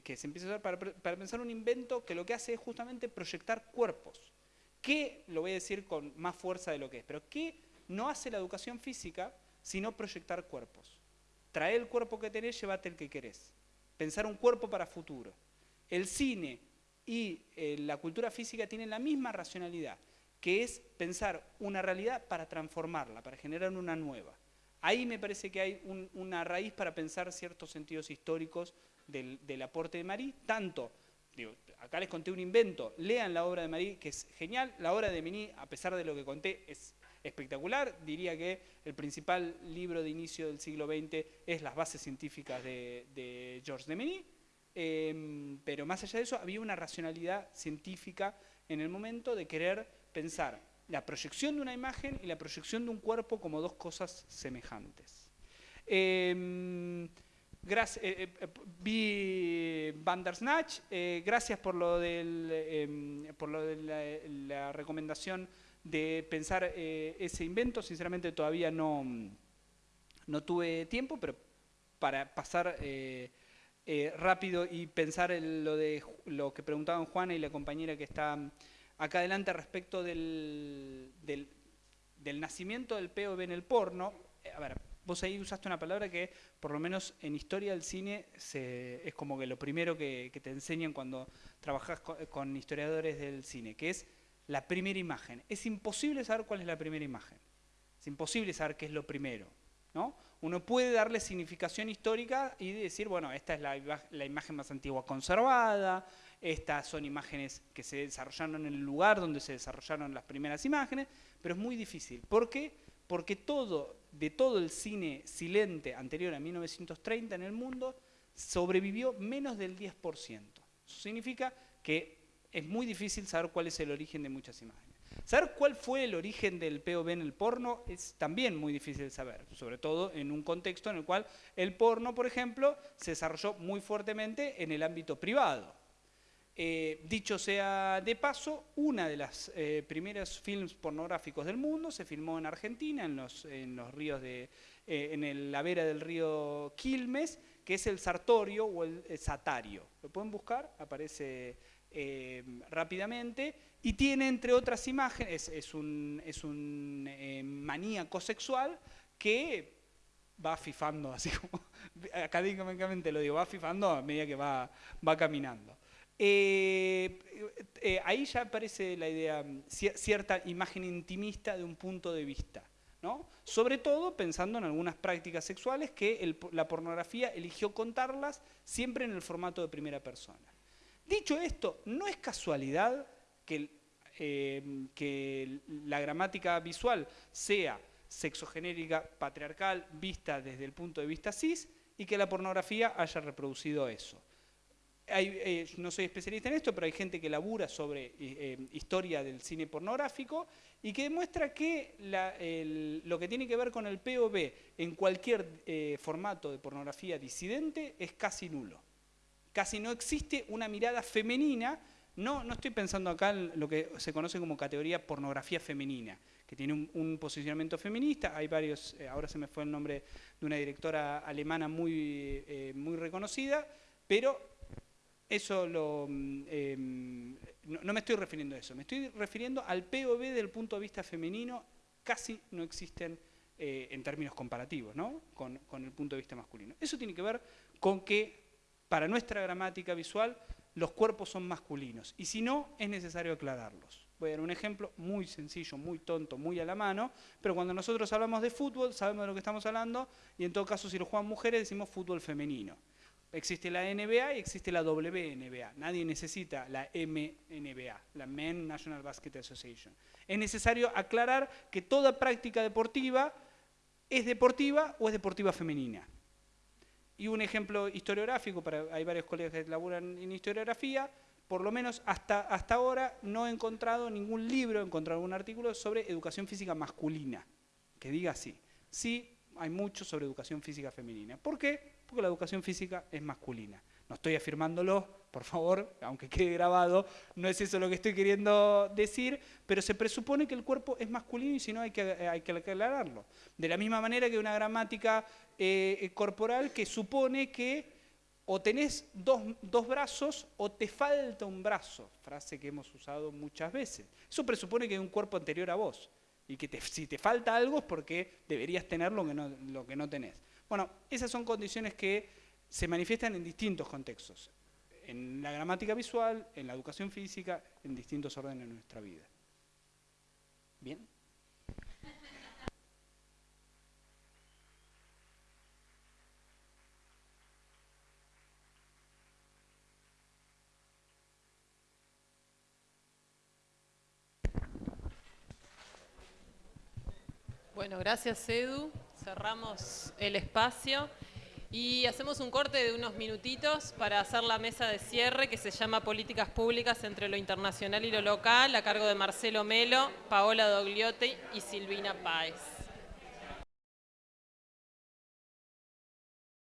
Speaker 2: que, se empieza a usar para, pensar un invento que lo que hace es justamente proyectar cuerpos. ¿Qué, lo voy a decir con más fuerza de lo que es, pero qué no hace la educación física sino proyectar cuerpos? Trae el cuerpo que tenés, llévate el que querés. Pensar un cuerpo para futuro. El cine y eh, la cultura física tienen la misma racionalidad, que es pensar una realidad para transformarla, para generar una nueva. Ahí me parece que hay una raíz para pensar ciertos sentidos históricos del, aporte de Marí, tanto, acá les conté un invento, lean la obra de Marí, que es genial, la obra de Mení, a pesar de lo que conté, es espectacular, diría que el principal libro de inicio del siglo XX es Las bases científicas de, de Georges de Mení, em, pero más allá de eso había una racionalidad científica en el momento de querer pensar la proyección de una imagen y la proyección de un cuerpo como dos cosas semejantes. Em, gracias, eh, eh, vi Bandersnatch, eh, gracias por lo, del, em, por lo de la, recomendación de pensar ese invento, sinceramente todavía no, no tuve tiempo, pero para pasar rápido y pensar en lo, de, lo que preguntaban Juana y la compañera que está acá adelante respecto del, del, nacimiento del POV en el porno. Eh, a ver, vos ahí usaste una palabra que por lo menos en historia del cine es como que lo primero que, te enseñan cuando trabajas con, historiadores del cine, que es la primera imagen. Es imposible saber cuál es la primera imagen. Es imposible saber qué es lo primero. ¿no? Uno puede darle significación histórica y decir, bueno, esta es la, la imagen más antigua conservada, estas son imágenes que se desarrollaron en el lugar donde se desarrollaron las primeras imágenes, pero es muy difícil. ¿Por qué? Porque todo, de todo el cine silente anterior a 1930 en el mundo, sobrevivió menos del 10%. Eso significa que es muy difícil saber cuál es el origen de muchas imágenes. Saber cuál fue el origen del POV en el porno es también muy difícil saber, sobre todo en un contexto en el cual el porno, por ejemplo, se desarrolló muy fuertemente en el ámbito privado. Eh, dicho sea de paso, una de las eh, primeros films pornográficos del mundo se filmó en Argentina, en los, ríos de, eh, en la vera del río Quilmes, que es el Sartorio o el, Satario. Lo pueden buscar, aparece rápidamente, y tiene entre otras imágenes, es, un, es un maníaco sexual que va fifando, así como académicamente lo digo, va fifando a medida que va, va caminando. Eh, eh, ahí ya aparece la idea, cierta imagen intimista de un punto de vista. ¿no? Sobre todo pensando en algunas prácticas sexuales que la pornografía eligió contarlas siempre en el formato de primera persona. Dicho esto, no es casualidad que, eh, que la gramática visual sea sexogenérica, patriarcal, vista desde el punto de vista cis, y que la pornografía haya reproducido eso. Eh, no soy especialista en esto, pero hay gente que labura sobre eh, historia del cine pornográfico y que demuestra que lo que tiene que ver con el POV en cualquier eh, formato de pornografía disidente es casi nulo. Casi no existe una mirada femenina, no, no estoy pensando acá en lo que se conoce como categoría pornografía femenina, que tiene un, un posicionamiento feminista, hay varios, ahora se me fue el nombre de una directora alemana muy, muy reconocida, pero eso lo, mm, em, no, me estoy refiriendo a eso, me estoy refiriendo al POV del punto de vista femenino, casi no existen eh, en términos comparativos, ¿no? Con, con, el punto de vista masculino. Eso tiene que ver con que para nuestra gramática visual los cuerpos son masculinos y si no es necesario aclararlos. Voy a dar un ejemplo muy sencillo, muy tonto, muy a la mano, pero cuando nosotros hablamos de fútbol sabemos de lo que estamos hablando y en todo caso si lo juegan mujeres decimos fútbol femenino. Existe la NBA y existe la WNBA. Nadie necesita la MNBA, la Men National Basket Association. Es necesario aclarar que toda práctica deportiva es deportiva o es deportiva femenina. Y un ejemplo historiográfico, para, hay varios colegas que laburan en historiografía, por lo menos hasta, hasta ahora no he encontrado ningún libro, he encontrado algún artículo sobre educación física masculina, que diga así. Sí, hay mucho sobre educación física femenina. ¿Por qué? Porque la educación física es masculina. No estoy afirmándolo, por favor, aunque quede grabado, no es eso lo que estoy queriendo decir, pero se presupone que el cuerpo es masculino y si no hay que, hay que aclararlo. De la misma manera que una gramática eh, corporal que supone que o tenés dos, dos, brazos o te falta un brazo, frase que hemos usado muchas veces. Eso presupone que hay un cuerpo anterior a vos y que si te falta algo es porque deberías tener lo que no, lo que no tenés. Bueno, esas son condiciones que se manifiestan en distintos contextos, en la gramática visual, en la educación física, en distintos órdenes de nuestra vida. ¿Bien?
Speaker 1: Bueno, gracias Edu cerramos el espacio Y hacemos un corte de unos minutitos para hacer la mesa de cierre que se llama Políticas Públicas entre lo internacional y lo local, a cargo de Marcelo Melo, Paola Dogliotti y Silvina Páez.